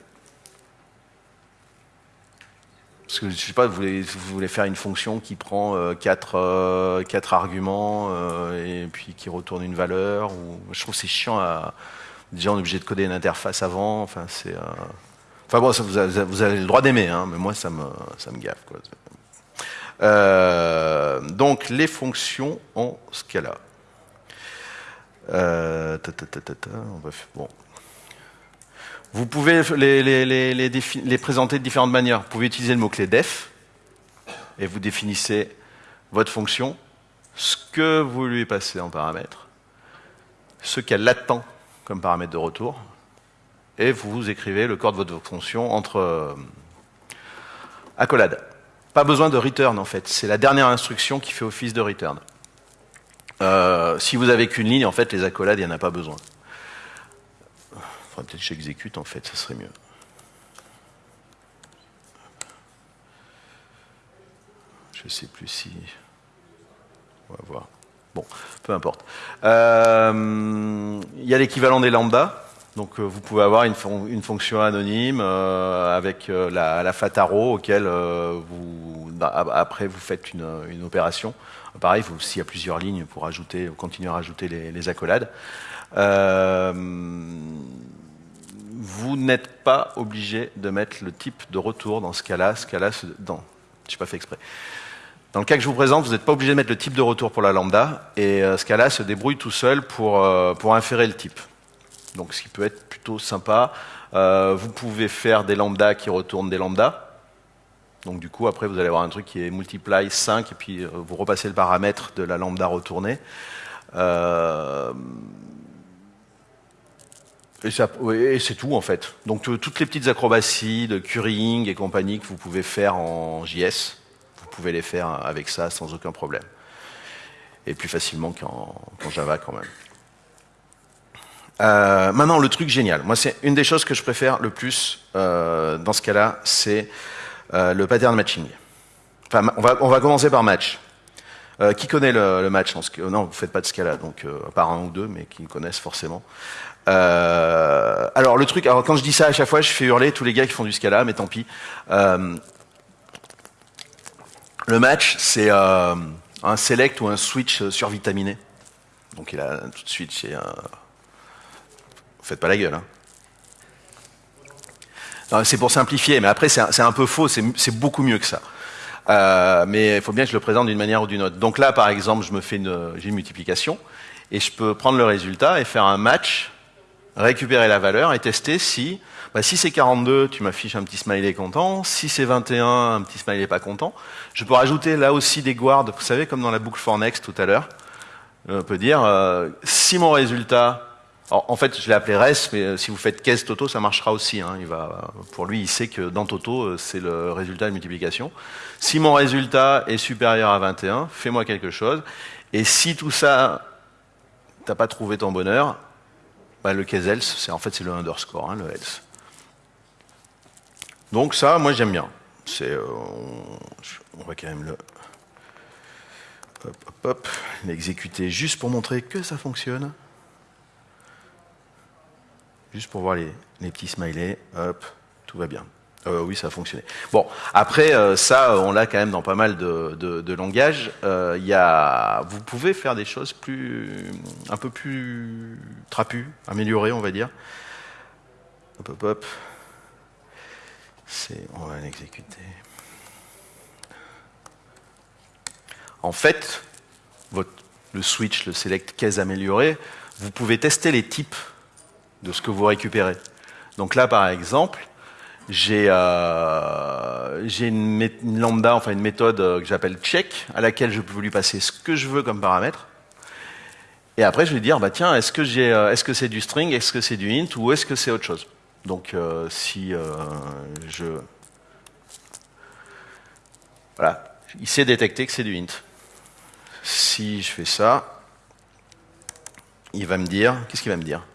Parce que je sais pas, vous voulez, vous faire une fonction qui prend euh, quatre, euh, quatre arguments et puis qui retourne une valeur. Ou... Je trouve c'est chiant. À... Déjà, on est obligé de coder une interface avant. Enfin, c'est. Enfin bon, ça, vous, avez, le droit d'aimer, hein, mais moi, ça me, ça me gaffe. Euh, donc, les fonctions en Scala. Euh, ta. Vous pouvez les, les, les présenter de différentes manières. Vous pouvez utiliser le mot-clé def et vous définissez votre fonction, ce que vous lui passez en paramètre, ce qu'elle attend comme paramètre de retour, et vous écrivez le corps de votre fonction entre euh, accolades. Pas besoin de return en fait, c'est la dernière instruction qui fait office de return. Euh, si vous avez qu'une ligne, en fait, les accolades, il n'y en a pas besoin. Faudrait peut-être que j'exécute, en fait, ça serait mieux. Je sais plus si. On va voir. Bon, peu importe. Euh, Il y a l'équivalent des lambda. Donc, euh, vous pouvez avoir une, fon- une fonction anonyme euh, avec euh, la, fataro auquel vous, bah, après vous faites une, opération. Pareil, s'il y a plusieurs lignes pour ajouter, continuer à rajouter les, accolades. Vous n'êtes pas obligé de mettre le type de retour dans ce cas-là. Ce cas-là, dans, je pas fait exprès. Dans le cas que je vous présente, vous n'êtes pas obligé de mettre le type de retour pour la lambda, et ce cas-là se débrouille tout seul pour inférer le type. Donc, ce qui peut être plutôt sympa. Euh, vous pouvez faire des lambdas qui retournent des lambdas. Donc, du coup, après, vous allez avoir un truc qui est multiply 5, et puis euh, vous repassez le paramètre de la lambda retournée. Euh, et, c'est tout en fait. Donc toutes les petites acrobaties de curing et compagnie que vous pouvez faire en JS, vous pouvez les faire avec ça sans aucun problème. Et plus facilement qu'en Java quand même. Euh, maintenant, le truc génial. Moi, c'est une des choses que je préfère le plus euh, dans ce cas-là, c'est euh, le pattern matching. Enfin, on va, on va commencer par match. Qui connaît le, match Non, vous faites pas de Scala, donc à part un ou deux, mais qui connaissent forcément. Alors le truc, alors quand je dis ça à chaque fois, je fais hurler tous les gars qui font du Scala, mais tant pis. Le match, c'est un select ou un switch survitaminé. Donc il a tout de suite, c'est un... Faites pas la gueule. Hein. C'est pour simplifier, mais après c'est un, peu faux, c'est beaucoup mieux que ça. Euh, mais il faut bien que je le présente d'une manière ou d'une autre. Donc là, par exemple, je me fais une, j'ai une multiplication et je peux prendre le résultat et faire un match, récupérer la valeur et tester si, bah, si c'est 42, tu m'affiches un petit smiley content. Si c'est 21, un petit smiley pas content. Je peux rajouter là aussi des guards, vous savez, comme dans la boucle for next tout à l'heure. On peut dire euh, si mon résultat en fait, je l'ai appelé res, mais euh, si vous faites caisse Toto, ça marchera aussi. Hein. Pour lui, il sait que dans Toto, euh, c'est le résultat de multiplication. Si mon résultat est supérieur à 21, fais-moi quelque chose. Et si tout ça, t'as pas trouvé ton bonheur, bah, le case else, c'est en fait c'est le underscore, hein, le else. Donc ça, moi j'aime bien. Euh, on, va quand même le, hop, hop, l'exécuter juste pour montrer que ça fonctionne. Juste pour voir les, petits smileys, hop, tout va bien. Euh, oui, ça a fonctionné. Bon, après, euh, ça, on l'a quand même dans pas mal de, langages. Euh, y a, vous pouvez faire des choses plus, un peu plus trapues, améliorées, on va dire. Hop, hop, hop. On va l'exécuter. En fait, votre, le switch, le select case amélioré, vous pouvez tester les types de ce que vous récupérez. Donc là, par exemple, j'ai euh, une, une lambda, enfin une méthode euh, que j'appelle check, à laquelle je peux lui passer ce que je veux comme paramètre. Et après, je vais dire, bah tiens, est-ce que euh, c'est du string, est-ce que c'est du int, ou est-ce que c'est autre chose? Donc, si je, voilà, il sait détecter que c'est du int. Si je fais ça, il va me dire, qu'est-ce qu'il va me dire?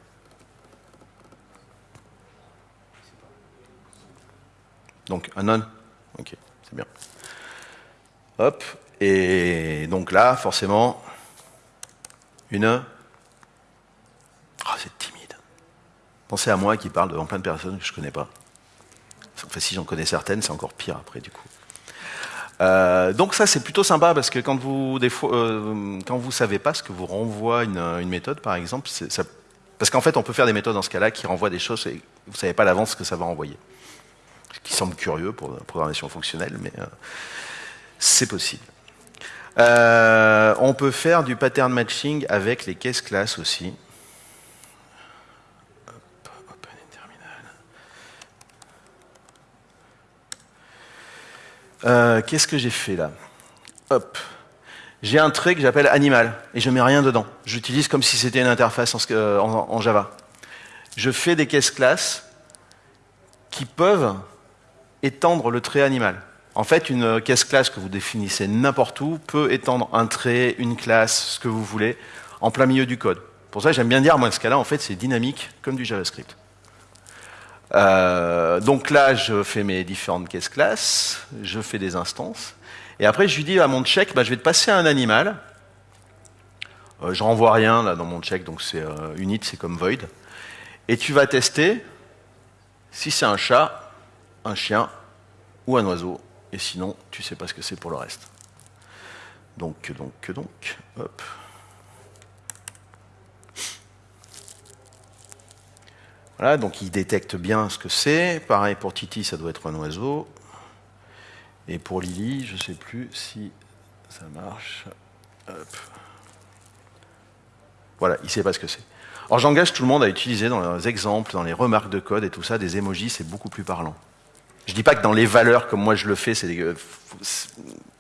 Donc un non Ok, c'est bien. Hop, et donc là, forcément, une. Ah, c'est timide. Pensez à moi qui parle devant plein de personnes que je connais pas. Enfin, si j'en connais certaines, c'est encore pire après, du coup. Euh, donc ça c'est plutôt sympa parce que quand vous des fois, euh, quand vous savez pas ce que vous renvoie une, méthode par exemple, parce qu'en fait on peut faire des méthodes dans ce cas-là qui renvoient des choses et vous savez pas à l'avance ce que ça va renvoyer. Qui semble curieux pour la programmation fonctionnelle, mais euh, c'est possible. on peut faire du pattern matching avec les cases classes aussi. Euh, qu'est-ce que j'ai fait là? Hop. J'ai un trait que j'appelle animal et je mets rien dedans. J'utilise comme si c'était une interface en, Java. Je fais des cases classes qui peuvent étendre le trait animal. En fait, une case classe que vous définissez n'importe où peut étendre un trait, une classe, ce que vous voulez, en plein milieu du code. Pour ça, j'aime bien dire, moi, ce cas-là, en fait, c'est dynamique comme du JavaScript. Euh, donc là, je fais mes différentes caisses classes, je fais des instances, et après je lui dis à mon check, bah, je vais te passer un animal. Euh, je renvoie rien là dans mon check, donc c'est euh, unit, c'est comme void. Et tu vas tester si c'est un chat, un chien ou un oiseau, et sinon tu sais pas ce que c'est pour le reste. Donc, donc, donc, hop. Voilà, donc il détecte bien ce que c'est. Pareil pour Titi, ça doit être un oiseau. Et pour Lily, je ne sais plus si ça marche. Voilà, il ne sait pas ce que c'est. Alors j'engage tout le monde à utiliser dans les exemples, dans les remarques de code et tout ça, des emojis, c'est beaucoup plus parlant. Je dis pas que dans les valeurs, comme moi je le fais, c'est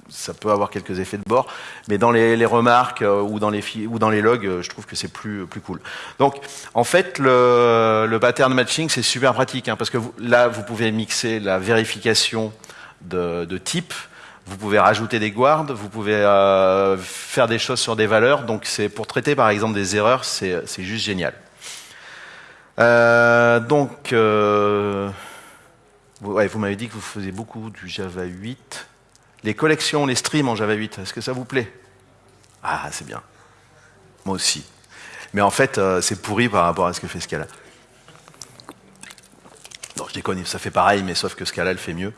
ça peut avoir quelques effets de bord, mais dans les, remarques euh, ou, dans les ou dans les logs, euh, je trouve que c'est plus, plus cool. Donc, en fait, le, le pattern matching, c'est super pratique, hein, parce que là, vous pouvez mixer la vérification de, de, type, vous pouvez rajouter des guards, vous pouvez euh, faire des choses sur des valeurs, donc c'est pour traiter par exemple des erreurs, c'est juste génial. Euh, donc, vous m'avez dit que vous faisiez beaucoup du Java 8 les collections, les streams en Java 8, est-ce que ça vous plaît? Ah, c'est bien. Moi aussi. Mais en fait, euh, c'est pourri par rapport à ce que fait Scala. Non, je déconne, ça fait pareil, mais sauf que Scala le fait mieux.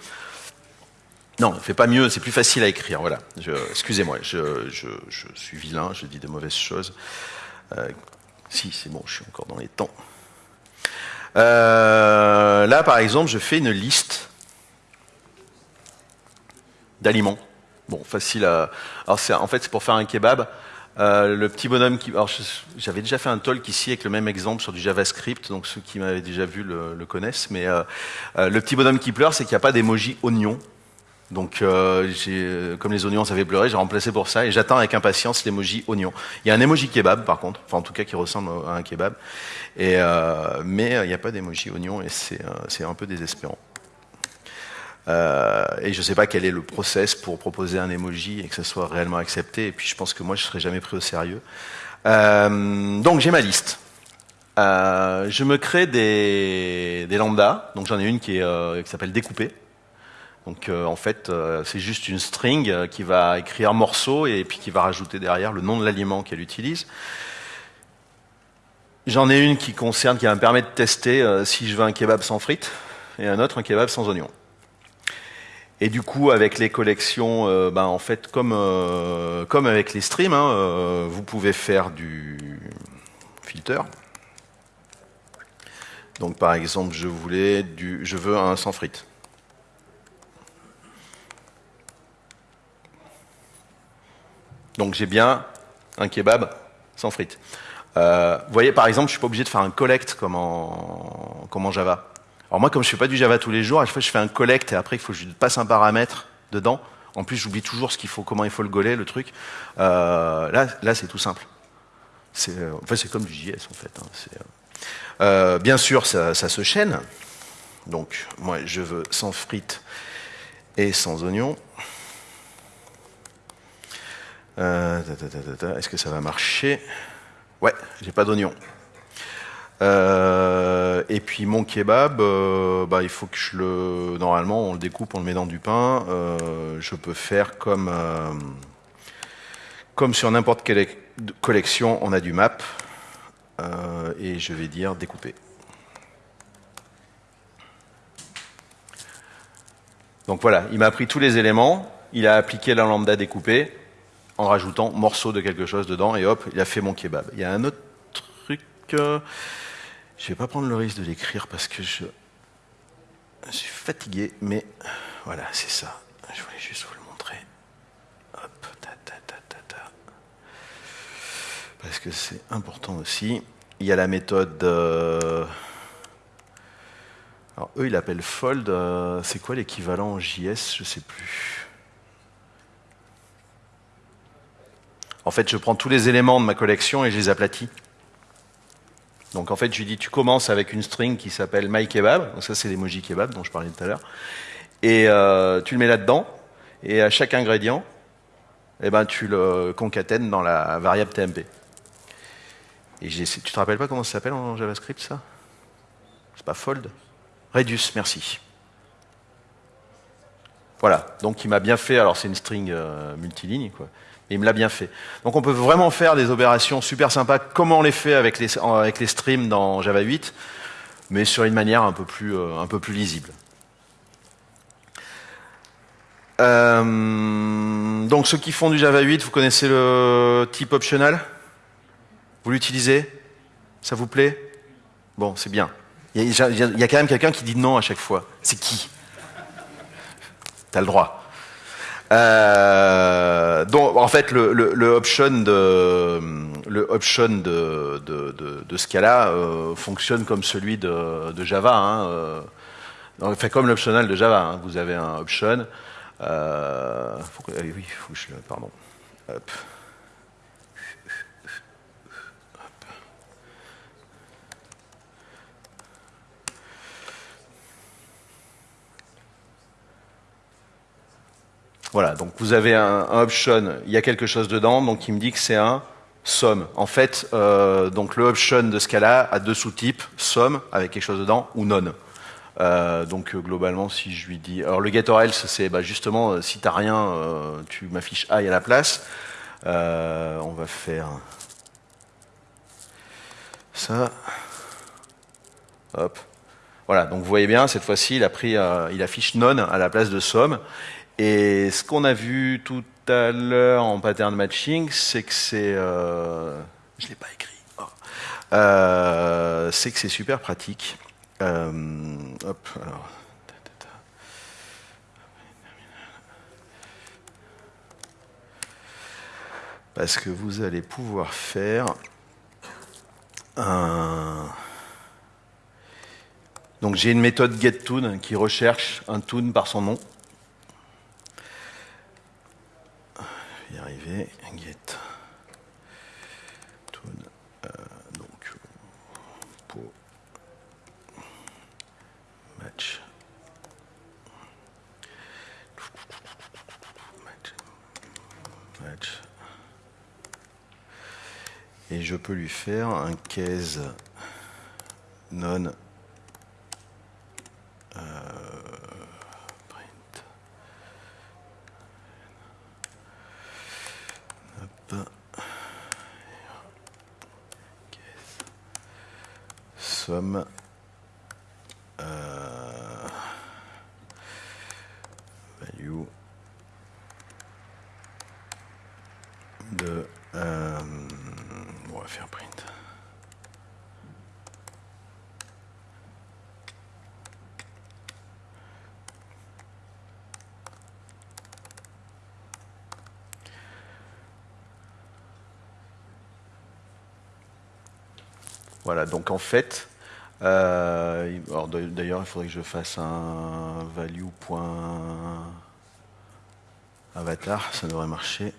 Non, ne fait pas mieux, c'est plus facile à écrire. Voilà. Excusez-moi, je, suis vilain, je dis de mauvaises choses. Euh, si, c'est bon, je suis encore dans les temps. Euh, là, par exemple, je fais une liste d'aliments. Bon, facile à. En fait, c'est pour faire un kebab. Euh, le petit bonhomme qui. J'avais déjà fait un talk ici avec le même exemple sur du JavaScript, donc ceux qui m'avaient déjà vu le, connaissent. Mais euh, le petit bonhomme qui pleure, c'est qu'il n'y a pas d'emoji oignon. Donc, comme les oignons, ça fait pleurer, j'ai remplacé pour ça et j'attends avec impatience l'emoji oignon. Il y a un emoji kebab, par contre, enfin en tout cas qui ressemble à un kebab, et, mais il n'y a pas d'emoji oignon et c'est un peu désespérant. Euh, et je ne sais pas quel est le process pour proposer un emoji et que ça soit réellement accepté. Et puis je pense que moi, je ne serai jamais pris au sérieux. Euh, donc j'ai ma liste. Euh, je me crée des, des lambdas. Donc j'en ai une qui, s'appelle découper. Donc en fait, c'est juste une string qui va écrire morceau et puis qui va rajouter derrière le nom de l'aliment qu'elle utilise. J'en ai une qui concerne, qui va me permettre de tester si je veux un kebab sans frites et un autre un kebab sans oignons. Et du coup, avec les collections, euh, ben, en fait, comme, euh, avec les streams, hein, euh, vous pouvez faire du filter. Donc, par exemple, je voulais du, je veux un sans frites. Donc, j'ai bien un kebab sans frites. vous voyez, par exemple, je suis pas obligé de faire un collect comme en, Java. Alors moi, comme je fais pas du Java tous les jours, à chaque fois je fais un collect et après il faut que je passe un paramètre dedans. En plus, j'oublie toujours ce qu'il faut, comment il faut le goler, le truc. Euh, là, c'est tout simple. C'est, euh, comme du JS en fait. Hein. Euh, bien sûr, ça, se chaîne. Donc, moi, je veux sans frites et sans oignons. Est-ce que ça va marcher? Ouais, j'ai pas d'oignons. Euh, et puis mon kebab, euh, bah, il faut que je le. Normalement, on le découpe, on le met dans du pain. Euh, je peux faire comme comme sur n'importe quelle collection, on a du map. et je vais dire découper. Donc voilà, il m'a pris tous les éléments. il a appliqué la lambda découpée en rajoutant morceau de quelque chose dedans, et hop, il a fait mon kebab. Il y a un autre truc, euh, je ne vais pas prendre le risque de l'écrire parce que je, suis fatigué, mais voilà, c'est ça. Je voulais juste vous le montrer. Hop. Parce que c'est important aussi. Il y a la méthode... euh, alors eux, ils l'appellent fold. euh, c'est quoi l'équivalent en JS Je sais plus. En fait, je prends tous les éléments de ma collection et je les aplatis. Donc en fait, je lui dis, tu commences avec une string qui s'appelle myKebab. Donc ça, c'est l'emoji kebab dont je parlais tout à l'heure. Et euh, tu le mets là-dedans. Et à chaque ingrédient, eh ben, tu le concatènes dans la variable TMP. Et tu te rappelles pas comment ça s'appelle en JavaScript, ça? C'est pas fold? Reduce, merci. Voilà, donc il m'a bien fait, alors c'est une string euh, multiligne, quoi, mais il me l'a bien fait. Donc on peut vraiment faire des opérations super sympas, comme on les fait avec les, avec les streams dans Java 8, mais sur une manière un peu plus, euh, lisible. Euh, donc ceux qui font du Java 8, vous connaissez le type optional? Vous l'utilisez? Ça vous plaît? Bon, c'est bien. Il y, il y a quand même quelqu'un qui dit non à chaque fois. C'est qui? T'as le droit. Euh, donc, en fait, le, le- le option de, le option de, de, de- de Scala euh, fonctionne comme celui de, de Java. Hein, euh, fait comme l'optional de Java. hein. Vous avez un option. Euh, faut que- ah oui, faut que je. Pardon. Hop. Voilà, donc vous avez un, option, il y a quelque chose dedans, donc il me dit que c'est un somme. En fait, euh, donc le option de Scala a deux sous-types, somme avec quelque chose dedans ou non. Euh, donc euh, globalement, si je lui dis, alors le get or else, c'est bah, justement si t'as rien, tu m'affiches I à la place. On va faire ça. Hop. Voilà, donc vous voyez bien, cette fois-ci, il a pris, il affiche non à la place de somme. Et ce qu'on a vu tout à l'heure en pattern matching, c'est que c'est, euh, je l'ai pas écrit, Oh. Euh, c'est que c'est super pratique. Euh. Parce que vous allez pouvoir faire un. Donc j'ai une méthode getToon qui recherche un toon par son nom. Vais y arriver. Get. Euh, donc pour match. Match. Match. Et je peux lui faire un case non euh, Somme. Euh, value de euh, on va faire print. Voilà, donc en fait, euh, d'ailleurs, il faudrait que je fasse un value.avatar, ça devrait marcher.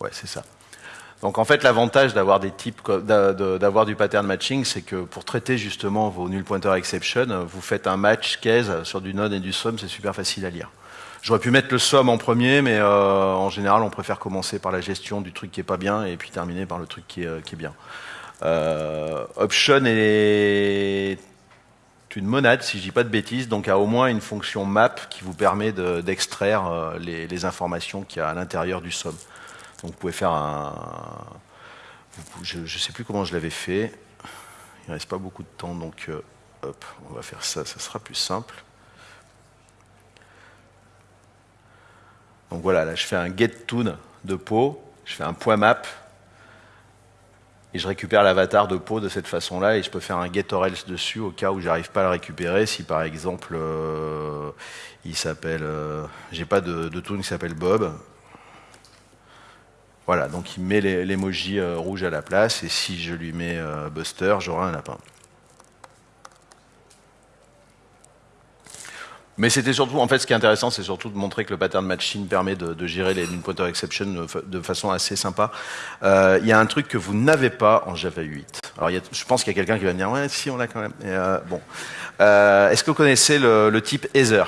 Ouais, c'est ça. Donc en fait, l'avantage d'avoir des types, d'avoir du pattern matching, c'est que pour traiter justement vos null pointer exception, vous faites un match case sur du node et du sum, c'est super facile à lire. J'aurais pu mettre le somme en premier, mais euh, en général, on préfère commencer par la gestion du truc qui est pas bien et puis terminer par le truc qui est, euh, bien. Euh, option est une monade, si je dis pas de bêtises, donc a au moins une fonction map qui vous permet de- d'extraire les, informations qu'il y a à l'intérieur du somme. Donc vous pouvez faire un... je ne sais plus comment je l'avais fait. Il ne reste pas beaucoup de temps, donc hop, on va faire ça, ça sera plus simple. Donc voilà, là je fais un get tune de peau, je fais un point map, et je récupère l'avatar de peau de cette façon-là, et je peux faire un get or else dessus au cas où j'arrive pas à le récupérer. Si par exemple euh, il s'appelle, euh, j'ai pas de, de toon qui s'appelle Bob. Voilà, donc il met l'emoji euh, rouge à la place, et si je lui mets Buster, j'aurai un lapin. Mais c'était surtout, en fait, ce qui est intéressant, c'est surtout de montrer que le pattern matching permet de, gérer les pointer exception de, façon assez sympa. Euh, il y a un truc que vous n'avez pas en Java 8. Alors, je pense qu'il y a quelqu'un qui va me dire, ouais, si, on l'a quand même. Euh, bon. Euh, Est-ce que vous connaissez le, type Ether?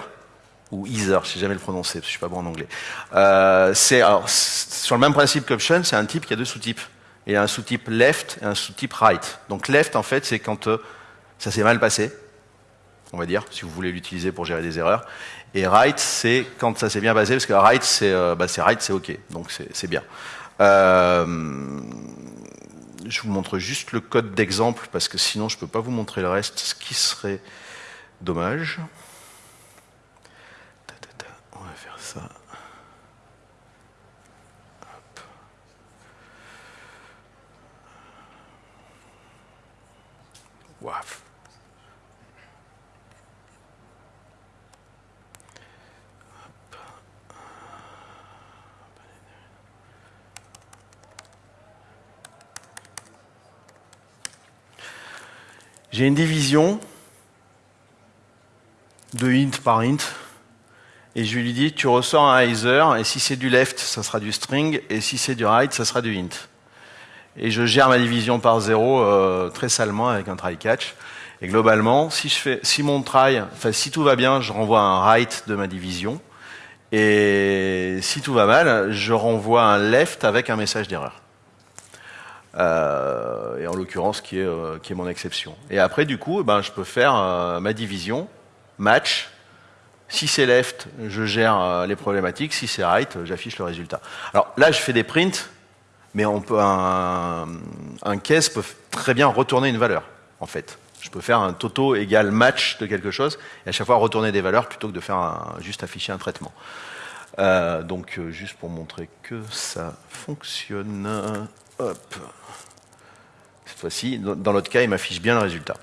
Ou Ether, je sais jamais le prononcer, parce que je suis pas bon en anglais. C'est sur le même principe qu'option, c'est un type qui a deux sous-types. Il y a un sous-type left et un sous-type right. Donc left, en fait, c'est quand ça s'est mal passé on va dire, si vous voulez l'utiliser pour gérer des erreurs. Et write, c'est quand ça s'est bien passé, parce que write, c'est euh, bah, c'est OK, donc c'est bien. Euh, je vous montre juste le code d'exemple, parce que sinon je ne peux pas vous montrer le reste, ce qui serait dommage. On va faire ça. J'ai une division de int par int, et je lui dis, tu ressors un either, et si c'est du left, ça sera du string, et si c'est du right, ça sera du int. Et je gère ma division par zéro euh, très salement avec un try catch. Et globalement, si, je fais, si mon try, enfin si tout va bien, je renvoie un right de ma division. Et si tout va mal, je renvoie un left avec un message d'erreur. Euh, et en l'occurrence qui est, euh, qui est mon exception. Et après, du coup, eh ben, je peux faire euh, ma division, match. Si c'est left, je gère les problématiques. Si c'est right, j'affiche le résultat. Alors là, je fais des prints, mais un, un case peut très bien retourner une valeur, en fait. Je peux faire un toto égale match de quelque chose, et à chaque fois retourner des valeurs plutôt que de faire juste afficher un traitement. Donc, juste pour montrer que ça fonctionne, hop. Cette fois-ci, dans l'autre cas, il m'affiche bien le résultat.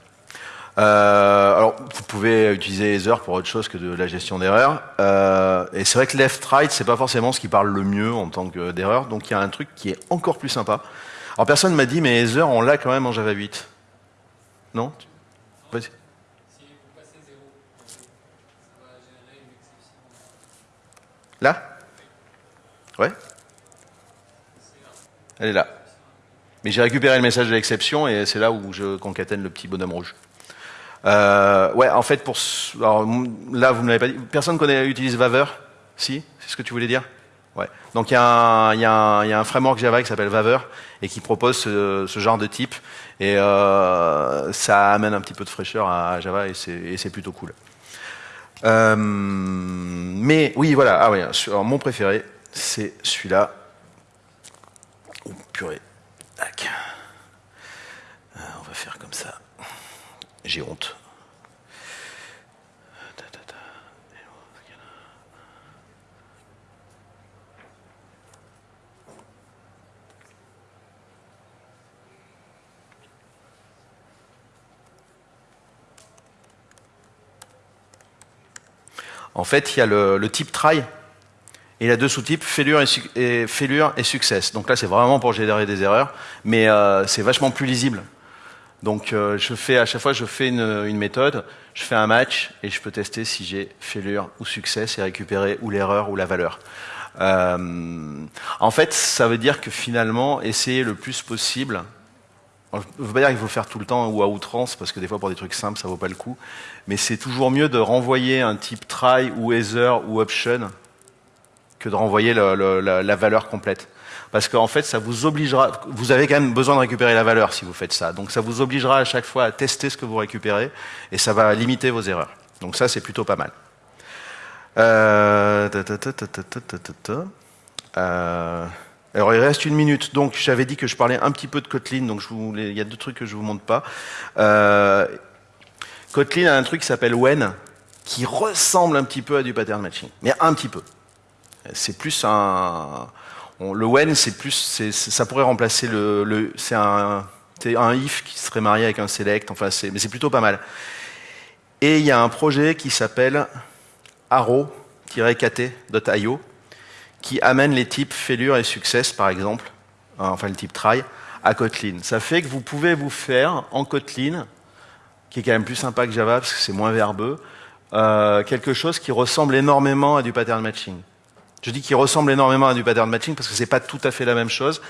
Euh, alors, vous pouvez utiliser Ether pour autre chose que de la gestion d'erreurs. Euh, et c'est vrai que left-right, c'est pas forcément ce qui parle le mieux en tant que. Donc, il y a un truc qui est encore plus sympa. Alors, personne m'a dit, mais Ether, on l'a quand même en Java 8. Non? Là? Ouais Elle est là. Mais j'ai récupéré le message de l'exception et c'est là où je concatène le petit bonhomme rouge. Euh, ouais, en fait, pour alors, là, vous ne l'avez pas dit. Personne connaît, utilise Vaver? Si? C'est ce que tu voulais dire? Ouais. Donc il y, y, y, a un framework Java qui s'appelle Vaver et qui propose ce, ce genre de type et euh, ça amène un petit peu de fraîcheur à Java et c'est plutôt cool. Euh, mais oui, voilà. Ah ouais. Alors, mon préféré, c'est celui-là. Oh purée. Euh, on va faire comme ça. J'ai honte. En fait, il y a le, le type try et il a deux sous-types, failure et, et, success. Donc là, c'est vraiment pour générer des erreurs, mais euh, c'est vachement plus lisible. Donc euh, je fais à chaque fois, je fais une, méthode, je fais un match et je peux tester si j'ai failure ou success et récupérer ou l'erreur ou la valeur. Euh, en fait, ça veut dire que finalement, essayer le plus possible je ne veux pas dire qu'il faut faire tout le temps ou à outrance, parce que des fois pour des trucs simples, ça vaut pas le coup. Mais c'est toujours mieux de renvoyer un type try ou ether ou option que de renvoyer la, valeur complète. Parce qu'en fait, ça vous obligera, vous avez quand même besoin de récupérer la valeur si vous faites ça. Donc ça vous obligera à chaque fois à tester ce que vous récupérez, et ça va limiter vos erreurs. Donc ça, c'est plutôt pas mal. Alors il reste une minute, donc j'avais dit que je parlais un petit peu de Kotlin, donc il y a deux trucs que je vous montre pas. Euh, Kotlin a un truc qui s'appelle when, qui ressemble un petit peu à du pattern matching, mais un petit peu. C'est plus un... le when, c'est plus... ça pourrait remplacer le... c'est un, un if qui serait marié avec un select, enfin, mais c'est plutôt pas mal. Et il y a un projet qui s'appelle arrow-kt.io qui amène les types failure et success, par exemple, enfin le type try, à Kotlin. Ça fait que vous pouvez vous faire en Kotlin, qui est quand même plus sympa que Java parce que c'est moins verbeux, euh, quelque chose qui ressemble énormément à du pattern matching. Je dis qu'il ressemble énormément à du pattern matching parce que c'est pas tout à fait la même chose,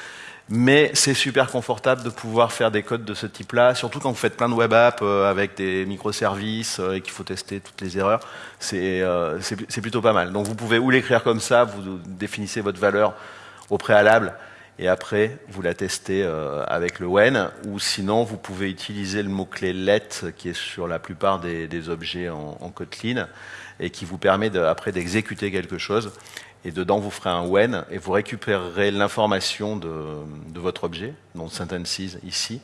mais c'est super confortable de pouvoir faire des codes de ce type-là, surtout quand vous faites plein de web apps euh, avec des microservices euh, et qu'il faut tester toutes les erreurs. C'est plutôt pas mal. Donc vous pouvez ou l'écrire comme ça, vous définissez votre valeur au préalable et après vous la testez euh, avec le when, ou sinon vous pouvez utiliser le mot-clé let qui est sur la plupart des, objets en, Kotlin et qui vous permet après d'exécuter quelque chose et dedans vous ferez un when et vous récupérerez l'information de, votre objet, donc sentences ici,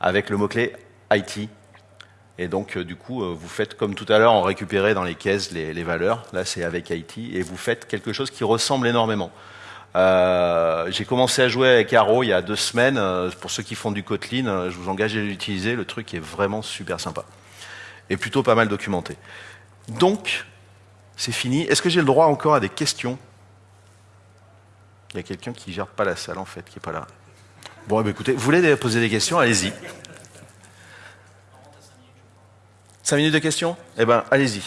avec le mot-clé IT. Et donc, euh, du coup, euh, vous faites comme tout à l'heure, on récupérait dans les caisses les, valeurs. Là, c'est avec IT. Et vous faites quelque chose qui ressemble énormément. Euh, j'ai commencé à jouer avec Arrow il y a deux semaines. Pour ceux qui font du Kotlin, je vous engage à l'utiliser. Le truc est vraiment super sympa. Et plutôt pas mal documenté. Donc, c'est fini. Est-ce que j'ai le droit encore à des questions? Il y a quelqu'un qui gère pas la salle en fait, qui est pas là. Bon, eh ben, écoutez, vous voulez poser des questions Allez-y. 5 minutes de questions? Eh ben, allez-y.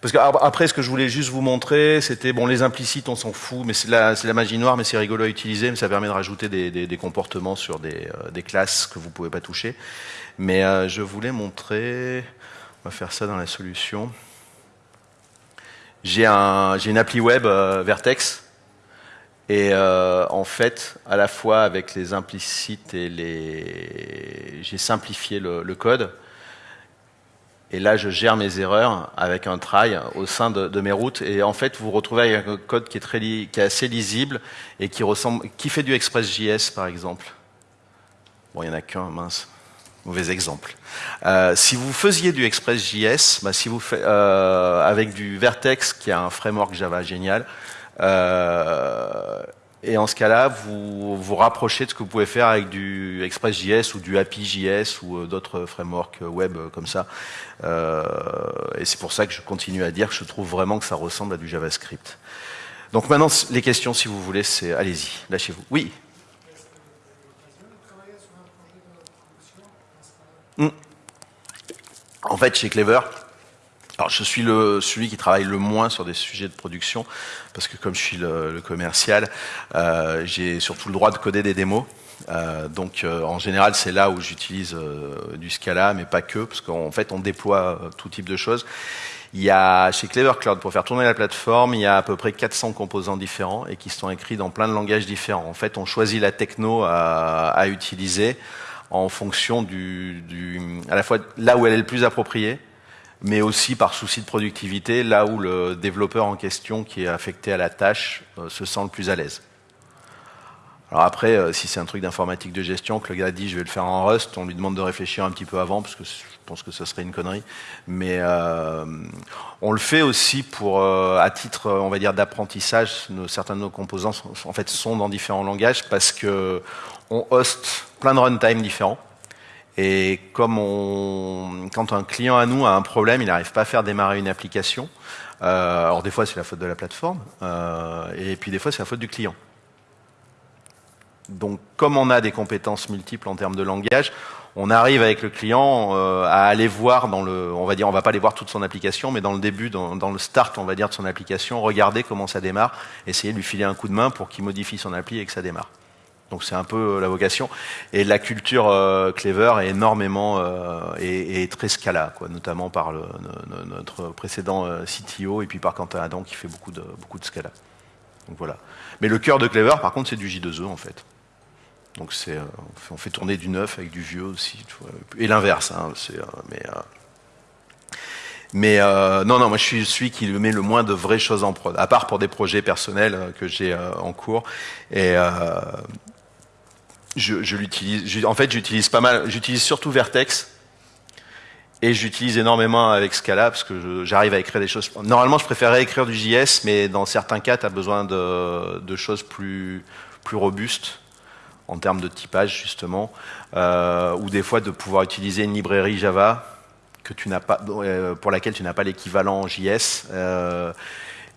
Parce qu'après, ce que je voulais juste vous montrer, c'était, bon, les implicites, on s'en fout, mais c'est la, magie noire, mais c'est rigolo à utiliser, mais ça permet de rajouter des, comportements sur des, euh, des, classes que vous pouvez pas toucher. Mais euh, je voulais montrer, on va faire ça dans la solution. J'ai un, une appli web euh, Vertex, et en fait, à la fois avec les implicites et les, j'ai simplifié le, code. Et là, je gère mes erreurs avec un try au sein de, mes routes. Et en fait, vous vous retrouvez avec un code qui est, très qui est assez lisible et qui ressemble, qui fait du Express.js, par exemple. Bon, il n'y en a qu'un, mince. Mauvais exemple. Euh, si vous faisiez du Express.js, bah, si vous faites, euh, avec du Vertex, qui a un framework Java génial, euh, et en ce cas-là, vous vous rapprochez de ce que vous pouvez faire avec du Express.js ou du API.js ou euh, d'autres frameworks euh, web euh, comme ça. et c'est pour ça que je continue à dire que je trouve vraiment que ça ressemble à du JavaScript. Donc maintenant, les questions, si vous voulez, c'est allez-y, lâchez-vous. Oui hmm. En fait, chez Clever, alors je suis le, celui qui travaille le moins sur des sujets de production, parce que comme je suis le, commercial, euh, j'ai surtout le droit de coder des démos. Euh, donc euh, en général c'est là où j'utilise du Scala, mais pas que, parce qu'en fait on déploie tout type de choses. Il y a chez Clever Cloud, pour faire tourner la plateforme, il y a à peu près 400 composants différents et qui sont écrits dans plein de langages différents. En fait, on choisit la techno à, à utiliser en fonction du, du, à la fois là où elle est le plus appropriée, mais aussi par souci de productivité, là où le développeur en question qui est affecté à la tâche euh, se sent le plus à l'aise. Alors après, euh, si c'est un truc d'informatique de gestion, que le gars dit je vais le faire en Rust, on lui demande de réfléchir un petit peu avant, parce que je pense que ce serait une connerie. Mais euh, on le fait aussi pour, à titre, on va dire, d'apprentissage. Certains de nos composants, en fait, sont dans différents langages, parce que on host plein de runtime différents. Et comme on, quand un client à nous a un problème, il n'arrive pas à faire démarrer une application. Euh, alors des fois c'est la faute de la plateforme, euh, et puis des fois c'est la faute du client. Donc comme on a des compétences multiples en termes de langage, on arrive avec le client euh, à aller voir dans le, on va dire, on va pas aller voir toute son application, mais dans le début, dans, dans, le start, on va dire de son application, regarder comment ça démarre, essayer de lui filer un coup de main pour qu'il modifie son appli et que ça démarre. Donc c'est un peu euh, la vocation. Et la culture euh, Clever est énormément euh, et, très scala, notamment par notre précédent CTO et puis par Quentin Adam qui fait beaucoup de beaucoup de scala. Donc voilà. Mais le cœur de Clever, par contre, c'est du J2E en fait. Donc c'est on fait tourner du neuf avec du vieux aussi, et l'inverse. Hein, mais mais non, non, moi je suis celui qui met le moins de vraies choses en prod, à part pour des projets personnels que j'ai en cours. Et En fait, j'utilise pas mal. J'utilise surtout Vertex. Et j'utilise énormément avec Scala parce que j'arrive à écrire des choses. Normalement, je préférerais écrire du JS, mais dans certains cas, tu as besoin de, choses plus, plus robustes en termes de typage, justement, euh, ou des fois de pouvoir utiliser une librairie Java que tu pas, euh, pour laquelle tu n'as pas l'équivalent JS. Euh,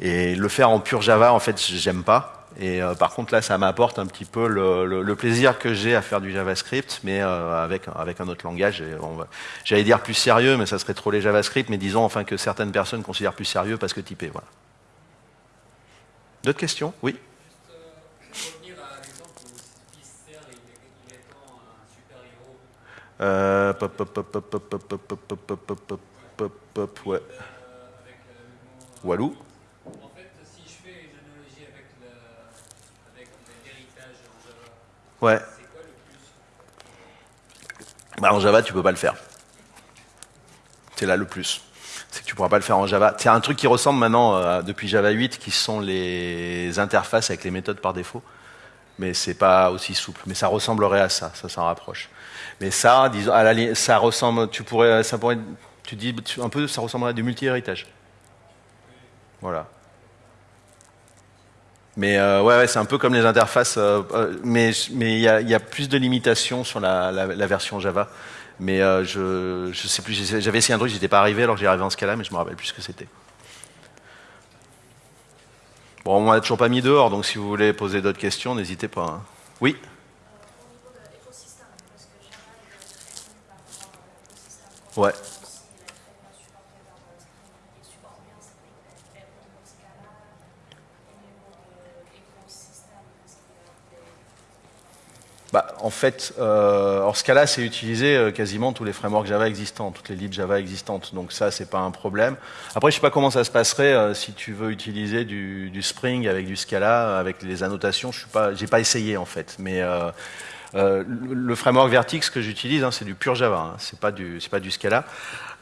et le faire en pur Java, en fait, j'aime pas. Et euh, par contre, là, ça m'apporte un petit peu le, plaisir que j'ai à faire du JavaScript, mais euh, avec, un autre langage. J'allais dire plus sérieux, mais ça serait trop les JavaScript, mais disons enfin que certaines personnes considèrent plus sérieux parce que typé. D'autres questions Oui euh, pop, pop, pop, pop, pop, pop, pop, pop, pop, pop, ouais. Walou Ouais. Bah, en Java, tu peux pas le faire. C'est là le plus. C'est que tu pourras pas le faire en Java. C'est un truc qui ressemble maintenant euh, depuis Java 8, qui sont les interfaces avec les méthodes par défaut. Mais c'est pas aussi souple. Mais ça ressemblerait à ça, ça s'en rapproche. Mais ça, disons, à ça ressemble, tu pourrais, ça pourrait, tu dis un peu, ça ressemblerait à du multi-héritage. Voilà. Mais euh, ouais, ouais c'est un peu comme les interfaces, euh, euh, mais il y a, plus de limitations sur la, la, la version Java. Mais je je sais plus, j'avais essayé un truc, j'étais pas arrivé, alors j'ai arrivé en ce cas-là, mais je me rappelle plus ce que c'était. Bon, on m'a toujours pas mis dehors, donc si vous voulez poser d'autres questions, n'hésitez pas. Hein. Oui. Ouais. Bah, En fait, euh, ce cas-là, c'est utiliser euh, quasiment tous les frameworks Java existants, toutes les libs Java existantes. Donc ça, c'est pas un problème. Après, je sais pas comment ça se passerait euh, si tu veux utiliser du, du, Spring avec du Scala, avec les annotations. Je suis pas, j'ai pas essayé en fait, mais euh, le framework Vertix que j'utilise, hein, c'est du pur Java, hein, c'est pas du Scala.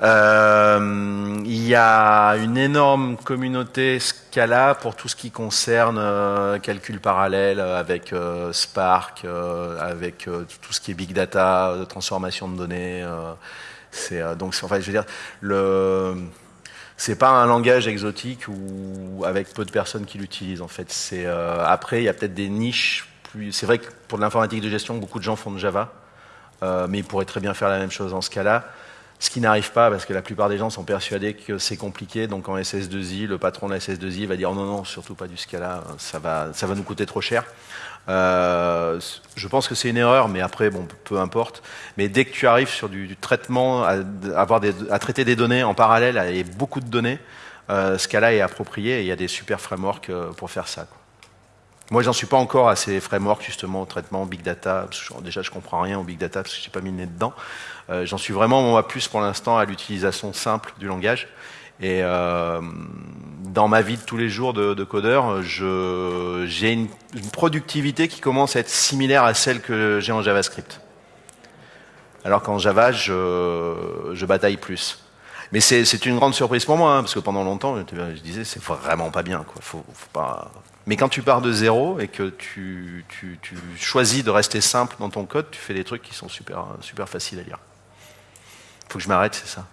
Euh, il y a une énorme communauté Scala pour tout ce qui concerne euh, calcul parallèle avec euh, Spark, euh, avec tout ce qui est big data, transformation de données. c'est donc enfin je veux dire le c'est pas un langage exotique ou avec peu de personnes qui l'utilisent en fait. Après il y a peut-être des niches c'est vrai que pour l'informatique de gestion, beaucoup de gens font de Java, euh, mais ils pourraient très bien faire la même chose en ce cas-là. Ce qui n'arrive pas, parce que la plupart des gens sont persuadés que c'est compliqué, donc en SS2I, le patron de la SS2I va dire non, non, surtout pas du Scala, ça va, nous coûter trop cher. Euh, je pense que c'est une erreur, mais après, bon, peu importe. Mais dès que tu arrives sur du, traitement, à, traiter des données en parallèle et beaucoup de données, euh, Scala est approprié et il y a des super frameworks pour faire ça. Moi, j'en suis pas encore à ces frameworks justement au traitement big data. Déjà, je comprends rien au big data parce que j'ai pas mis le nez dedans. Euh, j'en suis vraiment moi plus pour l'instant à l'utilisation simple du langage. Et euh, dans ma vie de tous les jours de, de codeur, j'ai une, productivité qui commence à être similaire à celle que j'ai en JavaScript. Alors qu'en Java, je, je bataille plus. Mais c'est une grande surprise pour moi, hein, parce que pendant longtemps, je, je disais, c'est vraiment pas bien. Quoi. Faut pas, mais quand tu pars de zéro et que tu, tu, tu, choisis de rester simple dans ton code, tu fais des trucs qui sont super, super faciles à lire. Faut que je m'arrête, c'est ça?